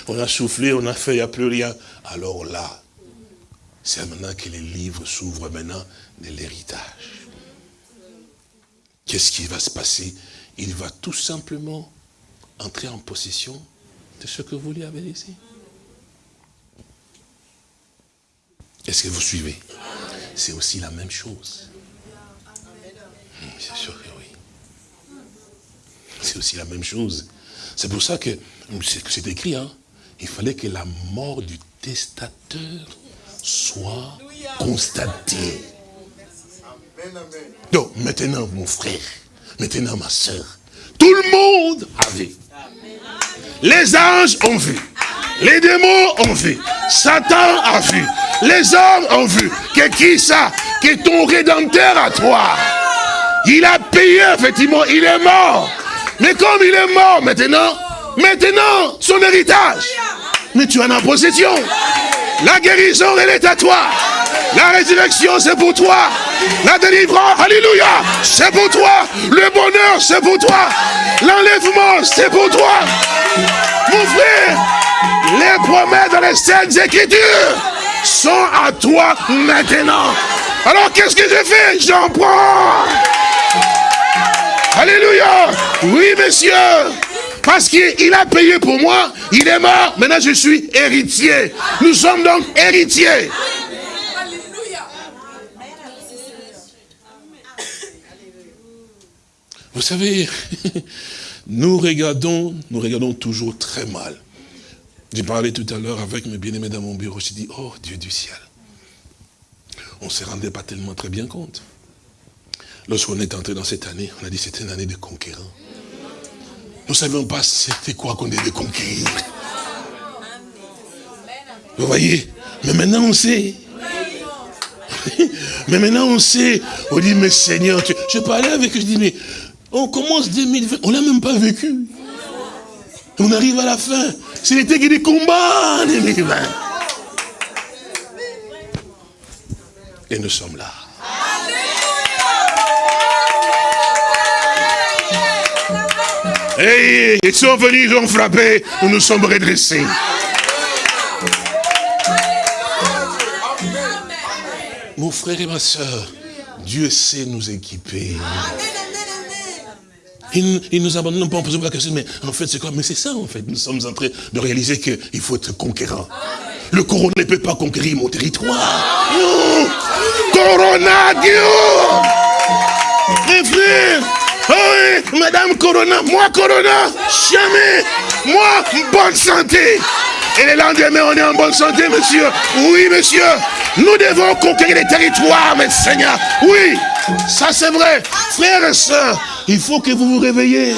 [SPEAKER 2] on a soufflé, on a fait, il n'y a plus rien. Alors là, c'est maintenant que les livres s'ouvrent maintenant de l'héritage. Qu'est-ce qui va se passer? Il va tout simplement entrer en possession de ce que vous lui avez laissé. Est-ce que vous suivez? C'est aussi la même chose. Hmm, c'est sûr que oui. C'est aussi la même chose. C'est pour ça que c'est écrit, hein, il fallait que la mort du testateur soit constaté. Donc maintenant mon frère, maintenant ma soeur, tout le monde a vu. Les anges ont vu. Les démons ont vu. Satan a vu. Les hommes ont vu. Que qui ça Que ton rédempteur à toi. Il a payé, effectivement, il est mort. Mais comme il est mort maintenant, maintenant, son héritage. Mais tu en as possession. La guérison, elle est à toi. La résurrection, c'est pour toi. La délivrance, alléluia, c'est pour toi. Le bonheur, c'est pour toi. L'enlèvement, c'est pour toi. Mon frère, les promesses dans les scènes écritures, sont à toi maintenant. Alors qu'est-ce que je fais J'en prends. Alléluia. Oui, monsieur. Parce qu'il a payé pour moi, il est mort, maintenant je suis héritier. Nous sommes donc héritiers. Vous savez, <laughs> nous regardons, nous regardons toujours très mal. J'ai parlé tout à l'heure avec mes bien-aimés dans mon bureau, j'ai dit, oh Dieu du ciel. On ne se rendait pas tellement très bien compte. Lorsqu'on est entré dans cette année, on a dit c'était une année de conquérants. Nous ne savions pas c'était quoi qu'on devait conquérir. Vous voyez? Mais maintenant on sait. <laughs> mais maintenant on sait. On dit, mais Seigneur, je parlais avec eux, je dis, mais on commence 2020, on l'a même pas vécu. On arrive à la fin. L'été qui des combats 2020. Et nous sommes là. Et ils sont venus, ils ont frappé, nous nous sommes redressés. Mon frère et ma soeur, Dieu sait nous équiper. Il, il nous abandonne pas en posant la question, mais en fait c'est quoi? Mais c'est ça en fait, nous sommes en train de réaliser qu'il faut être conquérant. Le corona ne peut pas conquérir mon territoire. Corona, Dieu Mes frères Oh oui, Madame Corona, moi Corona, jamais. Moi, bonne santé. Et le lendemain, on est en bonne santé, monsieur. Oui, monsieur. Nous devons conquérir les territoires, mes seigneurs. Oui, ça c'est vrai. Frères et sœurs, il faut que vous vous réveillez.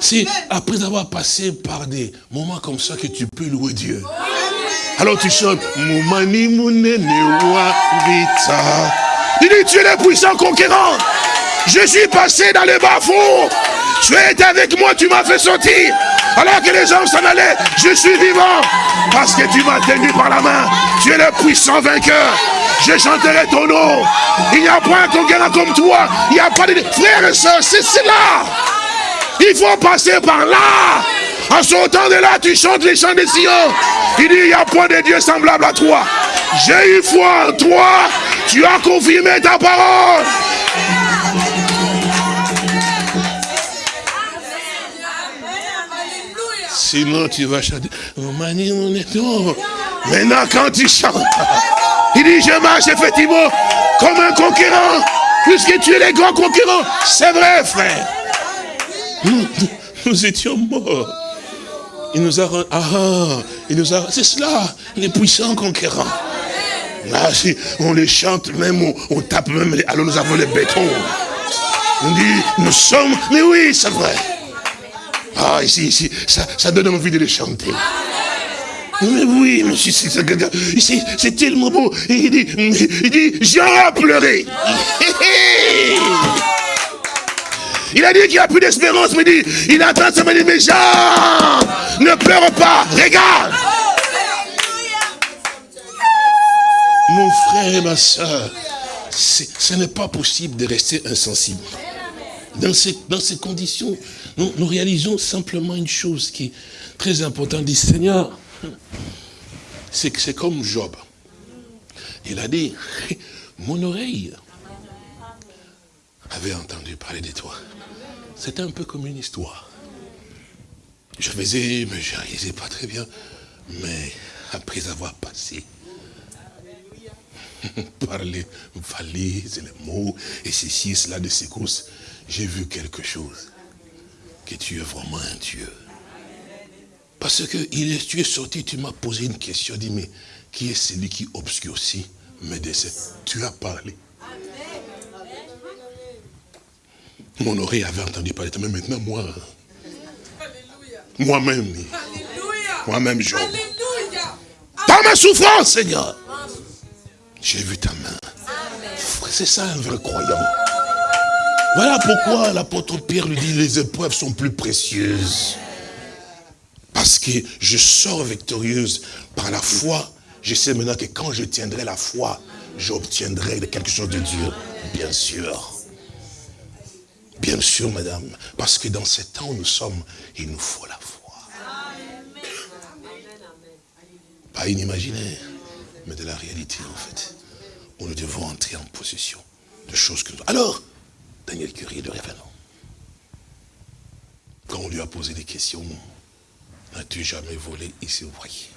[SPEAKER 2] C'est après avoir passé par des moments comme ça que tu peux louer Dieu. Alors tu chantes Moumani Vita. Il dit tu es le puissant conquérant. Je suis passé dans les bas-fonds. Tu es avec moi, tu m'as fait sortir. Alors que les gens s'en allaient, je suis vivant. Parce que tu m'as tenu par la main. Tu es le puissant vainqueur. Je chanterai ton nom. Il n'y a pas un conquérant comme toi. Il n'y a pas de... Frères et sœurs, c'est cela. Il faut passer par là. En sortant de là, tu chantes les chants des Sion. Il dit, il n'y a point de Dieu semblable à toi. J'ai eu foi en toi. Tu as confirmé ta parole. Sinon, tu vas chanter. Maintenant, quand tu chantes, je marche effectivement comme un conquérant, puisque tu es les grands concurrents. C'est vrai, frère. Nous, étions morts. Il nous a... Ah, il nous a... C'est cela, les puissants conquérants. Ah, on les chante même, on, tape même, alors nous avons les bétons. On dit, nous sommes... Mais oui, c'est vrai. Ah, ici, ici, ça, ça donne envie de les chanter. Mais oui, monsieur, c'est tellement beau. Il dit, il dit, j'ai pleuré. Il a dit qu'il n'y a plus d'espérance, mais dit, il attend, ça me dit, mais Jean, ne pleure pas, regarde. Mon frère et ma soeur, ce n'est pas possible de rester insensible. Dans ces, dans ces conditions, nous, nous réalisons simplement une chose qui est très importante. dit, Seigneur, c'est comme Job. Il a dit, <laughs> mon oreille avait entendu parler de toi. C'était un peu comme une histoire. Je faisais, mais je réalisais pas très bien. Mais après avoir passé <laughs> par les valises, les mots, et ceci et cela de secousses, j'ai vu quelque chose. Que tu es vraiment un Dieu. Parce que tu es sorti, tu m'as posé une question, dit, mais qui est celui qui obscurcit mes décès Tu as parlé. Mon oreille avait entendu parler, mais maintenant moi, moi-même, moi-même, Job, par ma souffrance, Seigneur, j'ai vu ta main. C'est ça un vrai croyant. Voilà pourquoi l'apôtre Pierre lui dit, les épreuves sont plus précieuses. Parce que je sors victorieuse par la foi. Je sais maintenant que quand je tiendrai la foi, j'obtiendrai quelque chose de Dieu. Bien sûr. Bien sûr, madame. Parce que dans ce temps où nous sommes, il nous faut la foi.
[SPEAKER 3] Pas inimaginaire, mais de la réalité en fait. Où nous devons entrer en possession de choses que nous... Alors, Daniel Curie de révélant. Quand on lui a posé des questions, N'as-tu jamais volé Il s'est voyé.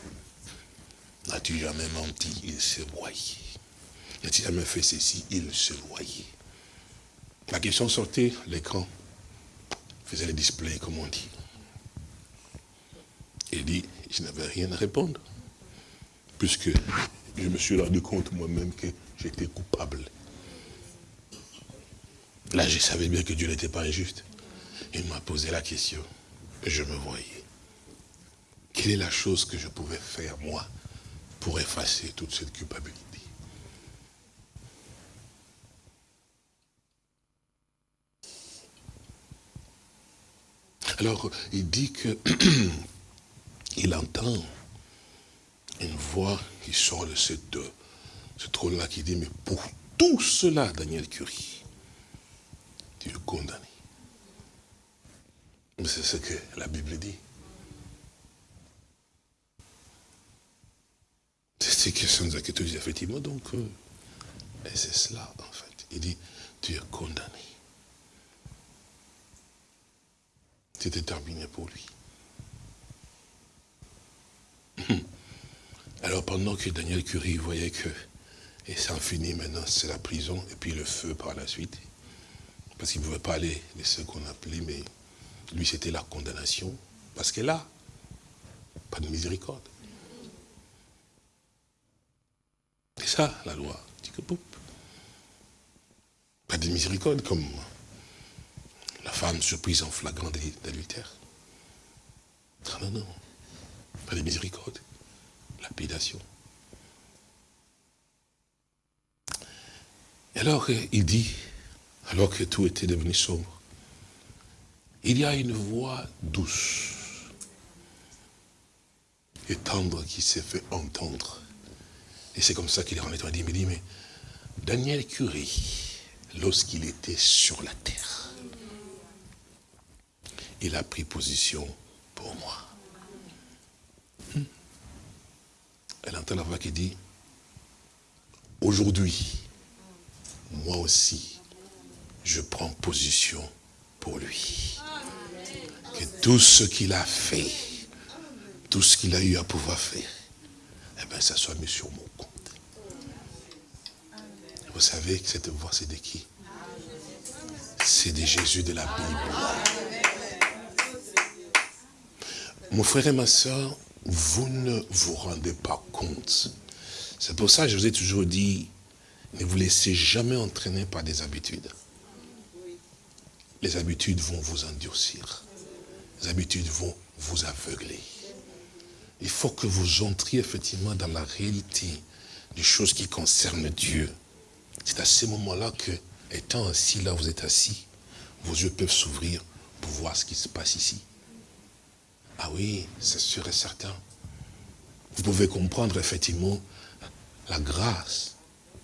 [SPEAKER 3] N'as-tu jamais menti Il s'est voyé. N'as-tu jamais fait ceci Il se voyait. La question sortait, l'écran faisait le display, comme on dit. Il dit, je n'avais rien à répondre. Puisque je me suis rendu compte moi-même que j'étais coupable. Là, je savais bien que Dieu n'était pas injuste. Il m'a posé la question. Et je me voyais. Quelle est la chose que je pouvais faire, moi, pour effacer toute cette culpabilité? Alors, il dit que <clears throat> il entend une voix qui sort de cette, ce trône-là qui dit, mais pour tout cela, Daniel Curie, tu es condamné. C'est ce que la Bible dit. C'est de que tu dis, effectivement, donc, euh, et c'est cela, en fait. Il dit, tu es condamné. C'était terminé pour lui. Hum. Alors pendant que Daniel Curie voyait que, et c'est fini maintenant, c'est la prison, et puis le feu par la suite, parce qu'il ne pouvait pas aller de ce qu'on appelait, mais lui c'était la condamnation, parce que là, pas de miséricorde. C'est ça, la loi. Pas de miséricorde, comme la femme surprise en flagrant d'adultère. Non, non, non. Pas de miséricorde. Lapidation. Et alors, il dit, alors que tout était devenu sombre, il y a une voix douce et tendre qui s'est fait entendre et c'est comme ça qu'il est et dit, dit, mais Daniel Curie, lorsqu'il était sur la terre, il a pris position pour moi. Hmm. Elle entend la voix qui dit, aujourd'hui, moi aussi, je prends position pour lui. Que tout ce qu'il a fait, tout ce qu'il a eu à pouvoir faire, eh bien, ça soit mis sur mon compte. Vous savez que cette voix, c'est de qui? C'est de Jésus de la Bible. Mon frère et ma soeur, vous ne vous rendez pas compte. C'est pour ça que je vous ai toujours dit, ne vous laissez jamais entraîner par des habitudes. Les habitudes vont vous endurcir. Les habitudes vont vous aveugler. Il faut que vous entriez effectivement dans la réalité des choses qui concernent Dieu. C'est à ce moment-là que, étant assis là, vous êtes assis, vos yeux peuvent s'ouvrir pour voir ce qui se passe ici. Ah oui, c'est sûr et certain. Vous pouvez comprendre effectivement la grâce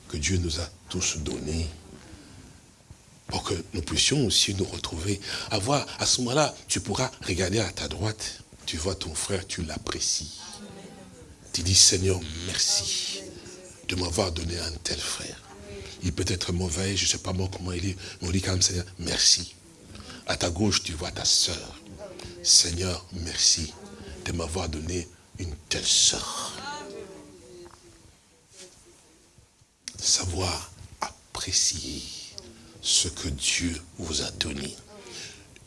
[SPEAKER 3] que Dieu nous a tous donnée pour que nous puissions aussi nous retrouver. Avoir, à ce moment-là, tu pourras regarder à ta droite, tu vois ton frère, tu l'apprécies. Tu dis, Seigneur, merci de m'avoir donné un tel frère il peut être mauvais, je ne sais pas moi comment il est, mais on dit quand même, Seigneur, merci. À ta gauche, tu vois ta sœur. Seigneur, merci de m'avoir donné une telle sœur. Savoir apprécier ce que Dieu vous a donné.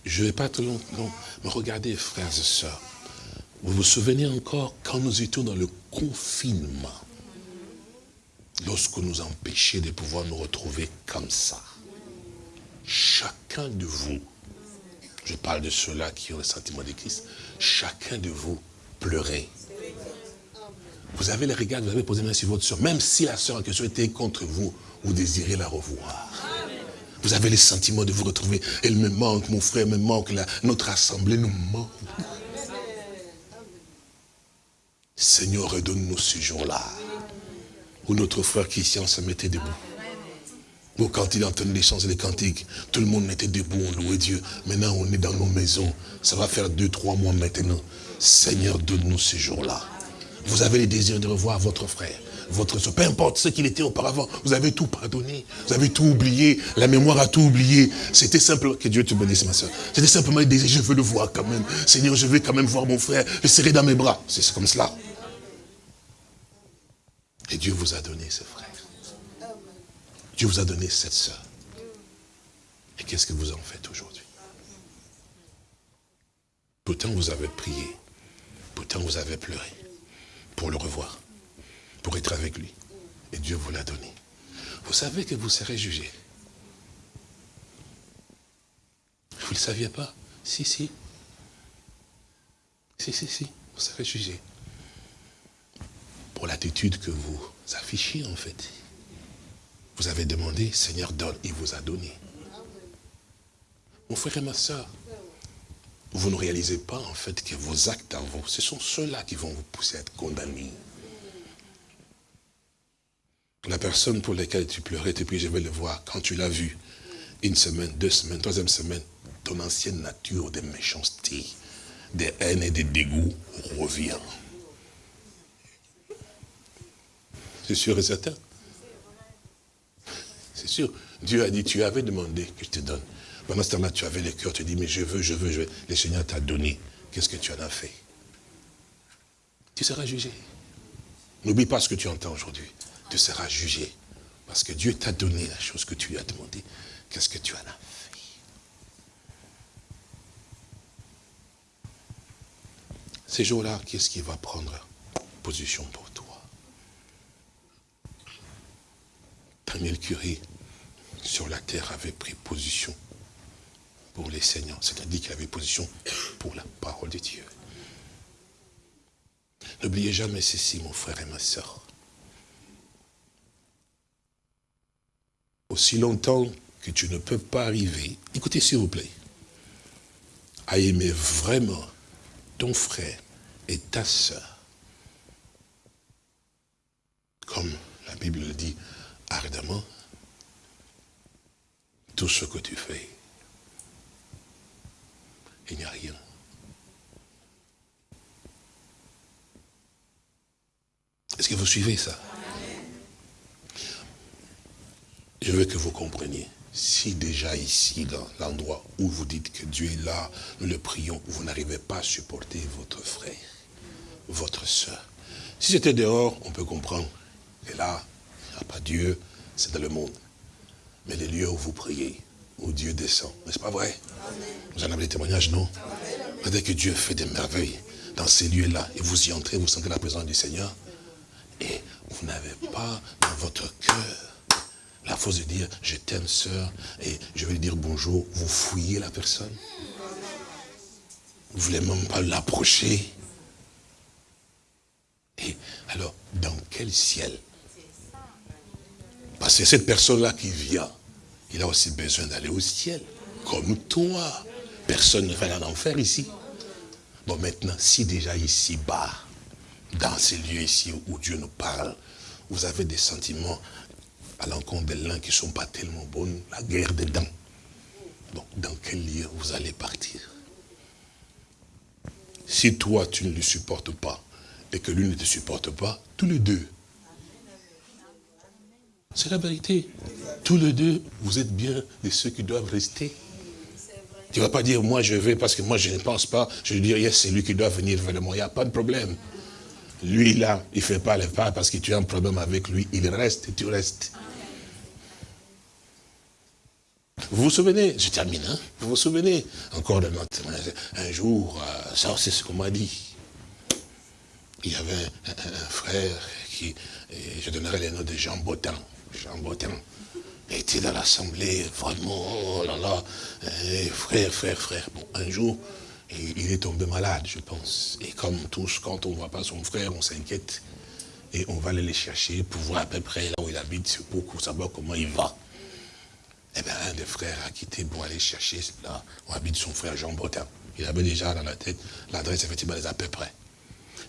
[SPEAKER 3] Je ne vais pas trop longtemps, mais regardez, frères et sœurs, vous vous souvenez encore quand nous étions dans le confinement? Lorsque nous empêchait de pouvoir nous retrouver comme ça. Chacun de vous, je parle de ceux-là qui ont le sentiment de Christ, chacun de vous pleurait. Vous avez les regards, vous avez posé main sur votre soeur, même si la soeur en question était contre vous, vous désirez la revoir. Vous avez le sentiment de vous retrouver. Elle me manque, mon frère me manque, notre assemblée nous manque. Seigneur, redonne-nous ce jour-là où notre frère Christian se mettait debout. Ou quand il entendait les chants et les cantiques, tout le monde était debout, on louait Dieu. Maintenant, on est dans nos maisons. Ça va faire deux, trois mois maintenant. Seigneur, donne-nous ces jours-là. Vous avez le désir de revoir votre frère, votre soeur, peu importe ce qu'il était auparavant. Vous avez tout pardonné, vous avez tout oublié, la mémoire a tout oublié. C'était simplement, que Dieu te bénisse ma soeur. C'était simplement le désir, je veux le voir quand même. Seigneur, je veux quand même voir mon frère, le serrer dans mes bras. C'est comme cela. Et Dieu vous a donné ce frère. Dieu vous a donné cette soeur. Et qu'est-ce que vous en faites aujourd'hui? Pourtant vous avez prié, pourtant vous avez pleuré pour le revoir, pour être avec lui. Et Dieu vous l'a donné. Vous savez que vous serez jugé. Vous ne le saviez pas? Si, si. Si, si, si. Vous serez jugé. Pour l'attitude que vous affichez en fait. Vous avez demandé, Seigneur donne, il vous a donné. Mon frère et ma soeur, vous ne réalisez pas en fait que vos actes à vous, ce sont ceux-là qui vont vous pousser à être condamnés. La personne pour laquelle tu pleurais, et puis je vais le voir, quand tu l'as vu, une semaine, deux semaines, troisième semaine, ton ancienne nature de méchanceté, de haine et de dégoût revient. C'est sûr et certain. C'est sûr. Dieu a dit, tu avais demandé que je te donne. Pendant ce temps-là, tu avais le cœur, tu dis, mais je veux, je veux, je veux. Le Seigneur t'a donné. Qu'est-ce que tu en as fait? Tu seras jugé. N'oublie pas ce que tu entends aujourd'hui. Tu seras jugé. Parce que Dieu t'a donné la chose que tu lui as demandé. Qu'est-ce que tu en as fait? Ces jours-là, qu'est-ce qui va prendre position pour Daniel Curie, sur la terre, avait pris position pour les seigneurs. C'est-à-dire qu'il avait position pour la parole de Dieu. N'oubliez jamais ceci, mon frère et ma soeur. Aussi longtemps que tu ne peux pas arriver, écoutez s'il vous plaît, à aimer vraiment ton frère et ta soeur, comme la Bible le dit, ardemment tout ce que tu fais. Il n'y a rien. Est-ce que vous suivez ça? Je veux que vous compreniez. Si déjà ici, dans l'endroit où vous dites que Dieu est là, nous le prions, vous n'arrivez pas à supporter votre frère, votre soeur. Si c'était dehors, on peut comprendre. Et là, pas Dieu, c'est dans le monde. Mais les lieux où vous priez, où Dieu descend, n'est-ce pas vrai? Vous en avez des témoignages, non? Dès que Dieu fait des merveilles dans ces lieux-là, et vous y entrez, vous sentez la présence du Seigneur, et vous n'avez pas dans votre cœur la force de dire, je t'aime sœur, et je vais lui dire bonjour, vous fouillez la personne? Vous ne voulez même pas l'approcher? Et alors, dans quel ciel parce que cette personne-là qui vient, il a aussi besoin d'aller au ciel, comme toi. Personne ne va en enfer ici. Bon, maintenant, si déjà ici-bas, dans ces lieux ici où Dieu nous parle, vous avez des sentiments à l'encontre de l'un qui ne sont pas tellement bons, la guerre dedans. Donc, dans quel lieu vous allez partir? Si toi, tu ne le supportes pas, et que lui ne te supporte pas, tous les deux, c'est la vérité. Tous les deux, vous êtes bien de ceux qui doivent rester. Tu ne vas pas dire, moi je vais parce que moi je ne pense pas. Je vais dire, c'est lui qui doit venir vers moi. Il n'y a pas de problème. Lui là, il ne fait pas le pas parce que tu as un problème avec lui. Il reste et tu restes. Vous vous souvenez, je termine, hein vous vous souvenez encore de notre un jour, euh, ça c'est ce qu'on m'a dit. Il y avait un, frère qui, je donnerai les noms de Jean Botin. Jean Botin était dans l'assemblée, vraiment, oh là là, eh, frère, frère, frère. Bon, un jour, il est tombé malade, je pense. Et comme tous, quand on ne voit pas son frère, on s'inquiète. Et on va aller le chercher pour voir à peu près là où il habite, pour savoir comment il va. Eh bien, un des frères a quitté pour aller chercher là où habite son frère Jean Botin. Il avait déjà dans la tête l'adresse, effectivement, à peu près.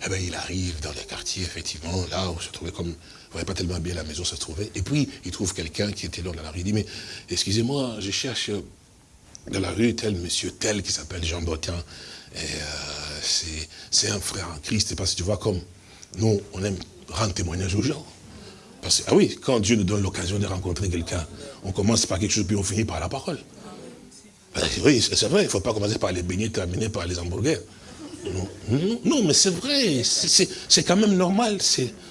[SPEAKER 3] Eh bien, il arrive dans le quartier, effectivement, là où se trouvait comme voyait pas tellement bien la maison se trouvait. Et puis, il trouve quelqu'un qui était là dans la rue. Il dit, mais excusez-moi, je cherche dans la rue tel monsieur tel qui s'appelle Jean Botin. Euh, c'est un frère en Christ. Parce que tu vois comme nous, on aime rendre témoignage aux gens. Parce que, ah oui, quand Dieu nous donne l'occasion de rencontrer quelqu'un, on commence par quelque chose, puis on finit par la parole. Oui, c'est vrai, il ne faut pas commencer par les beignets, terminer par les hamburgers. Non, mais c'est vrai, c'est quand même normal.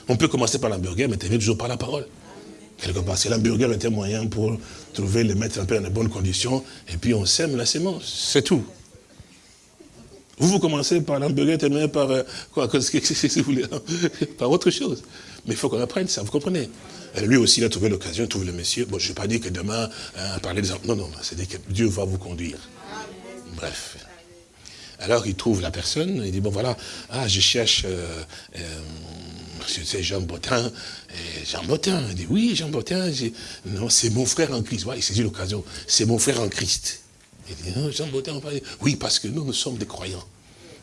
[SPEAKER 3] On peut commencer par l'hamburger, mais terminer toujours par la parole. Quelque part, c'est l'hamburger était moyen pour trouver, les mettre un peu dans de bonnes conditions, et puis on sème la sémence, c'est tout. Vous, vous commencez par l'hamburger, terminez par euh, quoi, <laughs> si vous voulez, par autre chose. Mais il faut qu'on apprenne ça, vous comprenez Lui aussi, il a trouvé l'occasion, il trouve le monsieur. Bon, je ne vais pas dire que demain, hein, parler des Non, non, c'est dire que Dieu va vous conduire. Bref. Alors, il trouve la personne, il dit, bon, voilà, ah, je cherche... Euh, euh, c'est Jean Botin. Jean Botin, il dit, oui, Jean Botin, non, c'est mon frère en Christ. Ouais, il saisit l'occasion, c'est mon frère en Christ. Il dit, non, Jean Botin, on parle. Oui, parce que nous, nous sommes des croyants.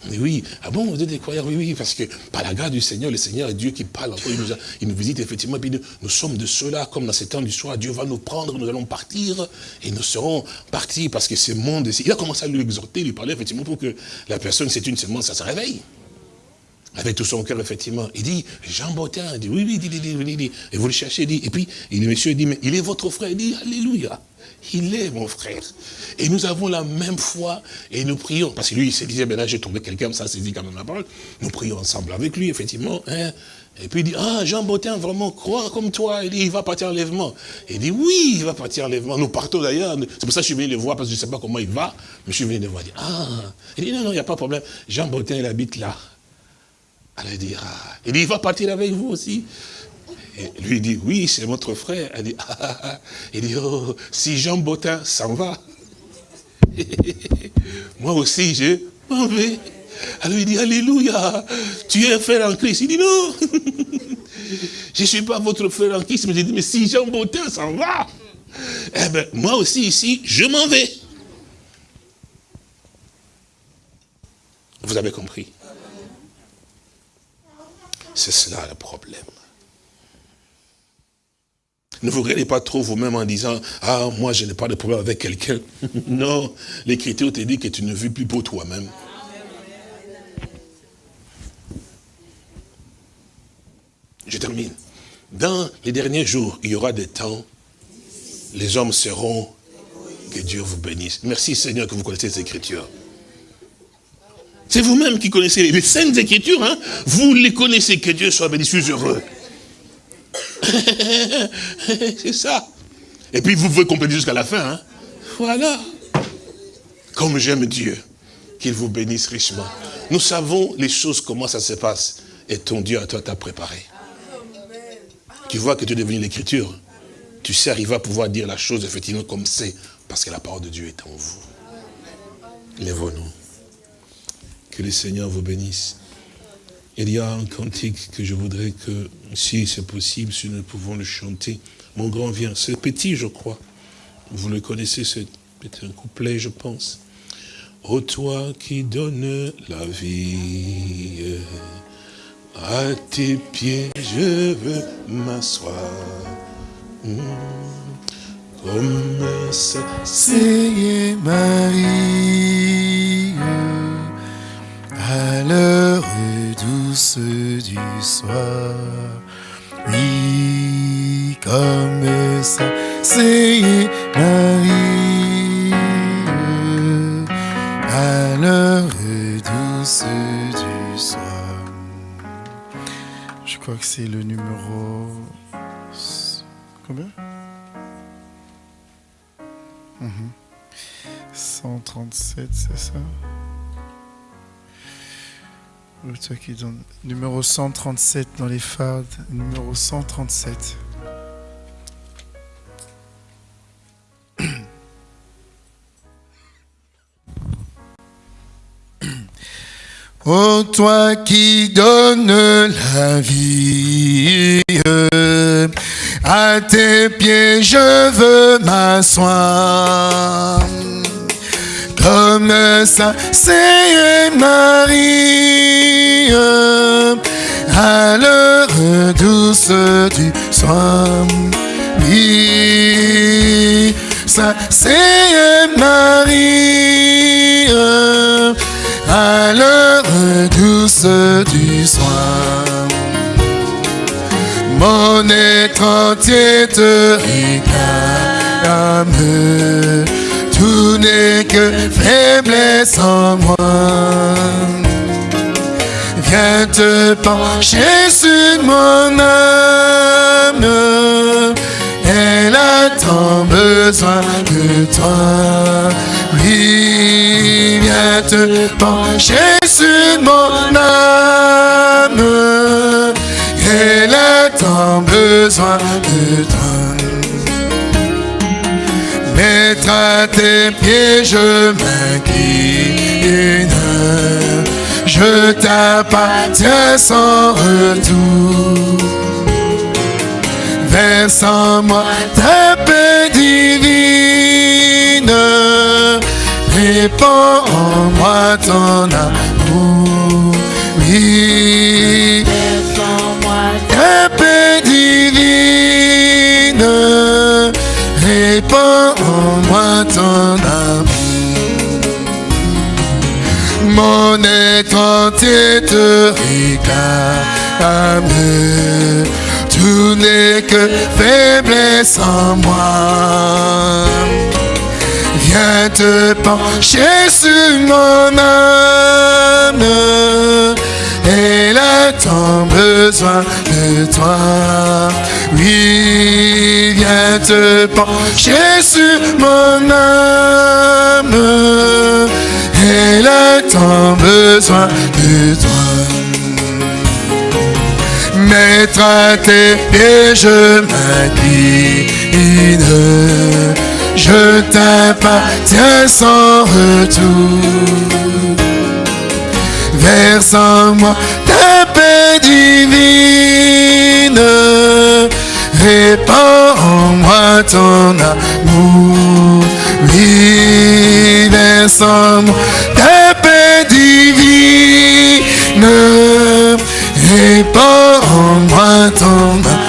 [SPEAKER 3] Mais oui, ah bon, vous êtes des croyants? Oui, oui, parce que par la grâce du Seigneur, le Seigneur est Dieu qui parle il nous, il nous visite effectivement, puis nous, sommes de ceux-là, comme dans ces temps du soir, Dieu va nous prendre, nous allons partir, et nous serons partis, parce que ce monde, il a commencé à lui exhorter, lui parler, effectivement, pour que la personne, c'est une seulement, ça se réveille. Avec tout son cœur, effectivement. Il dit, Jean Botin, il dit, oui, oui, dit, dit, dit, dit, et vous le cherchez, il dit, et puis, le monsieur dit, mais il est votre frère, il dit, Alléluia. Il est mon frère. Et nous avons la même foi et nous prions. Parce que lui, il se disait, ben là, j'ai trouvé quelqu'un, ça dit quand même la parole. Nous prions ensemble avec lui, effectivement. Hein. Et puis il dit, ah, Jean Botin vraiment croit comme toi. Il dit, il va partir enlèvement. Il dit, oui, il va partir enlèvement. Nous partons d'ailleurs. C'est pour ça que je suis venu le voir, parce que je ne sais pas comment il va. Mais je suis venu le voir. Il dit, ah. Il dit, non, non, il n'y a pas de problème. Jean Botin, il habite là. Alors il dit, ah. Il dit, il va partir avec vous aussi. Et lui dit, oui, c'est votre frère. Elle dit, ah, ah, ah. Il dit, oh, si Jean Botin s'en va, <laughs> moi aussi je m'en vais. Alors il dit, Alléluia, tu es un frère en Christ. Il dit, non, <laughs> je ne suis pas votre frère en Christ. Mais je dis, mais si Jean Botin s'en va, eh ben, moi aussi ici, je m'en vais. Vous avez compris? C'est cela le problème. Ne vous regardez pas trop vous-même en disant, ah, moi je n'ai pas de problème avec quelqu'un. <laughs> non, l'écriture te dit que tu ne vis plus pour toi-même. Je termine. Dans les derniers jours, il y aura des temps, les hommes seront, que Dieu vous bénisse. Merci Seigneur que vous connaissez ces écritures. C'est vous-même qui connaissez les saintes écritures, hein? vous les connaissez, que Dieu soit béni, je suis heureux. <laughs> c'est ça. Et puis vous pouvez compléter jusqu'à la fin. Hein. Voilà. Comme j'aime Dieu, qu'il vous bénisse richement. Nous savons les choses, comment ça se passe. Et ton Dieu à toi t'a préparé. Tu vois que tu es devenu l'écriture. Tu sais, il va pouvoir dire la chose effectivement comme c'est. Parce que la parole de Dieu est en vous. Lèvons-nous. Que le Seigneur vous bénisse. Il y a un cantique que je voudrais que, si c'est possible, si nous pouvons le chanter. Mon grand vient, c'est petit, je crois. Vous le connaissez, c'est un couplet, je pense. Ô toi qui donnes la vie, à tes pieds je veux m'asseoir. Comme ça,
[SPEAKER 2] c'est Marie, douce du soir. Oui, comme ça, c'est Marie, à l'heure douce du soir. Je crois que c'est le numéro... Combien? 137, mhm. c'est ça? Qui donne numéro 137 dans les fades, numéro 137. Oh toi qui donnes la vie, à tes pieds je veux m'asseoir comme ça, c'est Marie, à l'heure douce du soir. Oui, ça, c'est Marie, à l'heure douce du soir. Mon être entier te réclame. Tout n'est que faiblesse en moi. Viens te pencher sur mon âme. Elle a tant besoin de toi. Oui, viens te pencher sur mon âme. Elle a tant besoin de toi. À tes pieds, je m'incline. Je t'appartiens sans retour. Verse en moi ta paix divine. Répands en moi ton amour. Oui, ta paix divine. Répands en moi ton amour. Mon être entier te réclame. Tout n'est que faiblesse en moi. Viens te pencher sur mon âme. Elle a tant besoin de toi. Oui, viens te pencher sur mon âme. Elle a tant besoin de toi. Mettre à tes pieds, je m'incline. Je t'appartiens sans retour. Verse en moi ta paix divine. Répands en moi ton amour. Oui, descends ta paix divine. Répands en moi ton amour.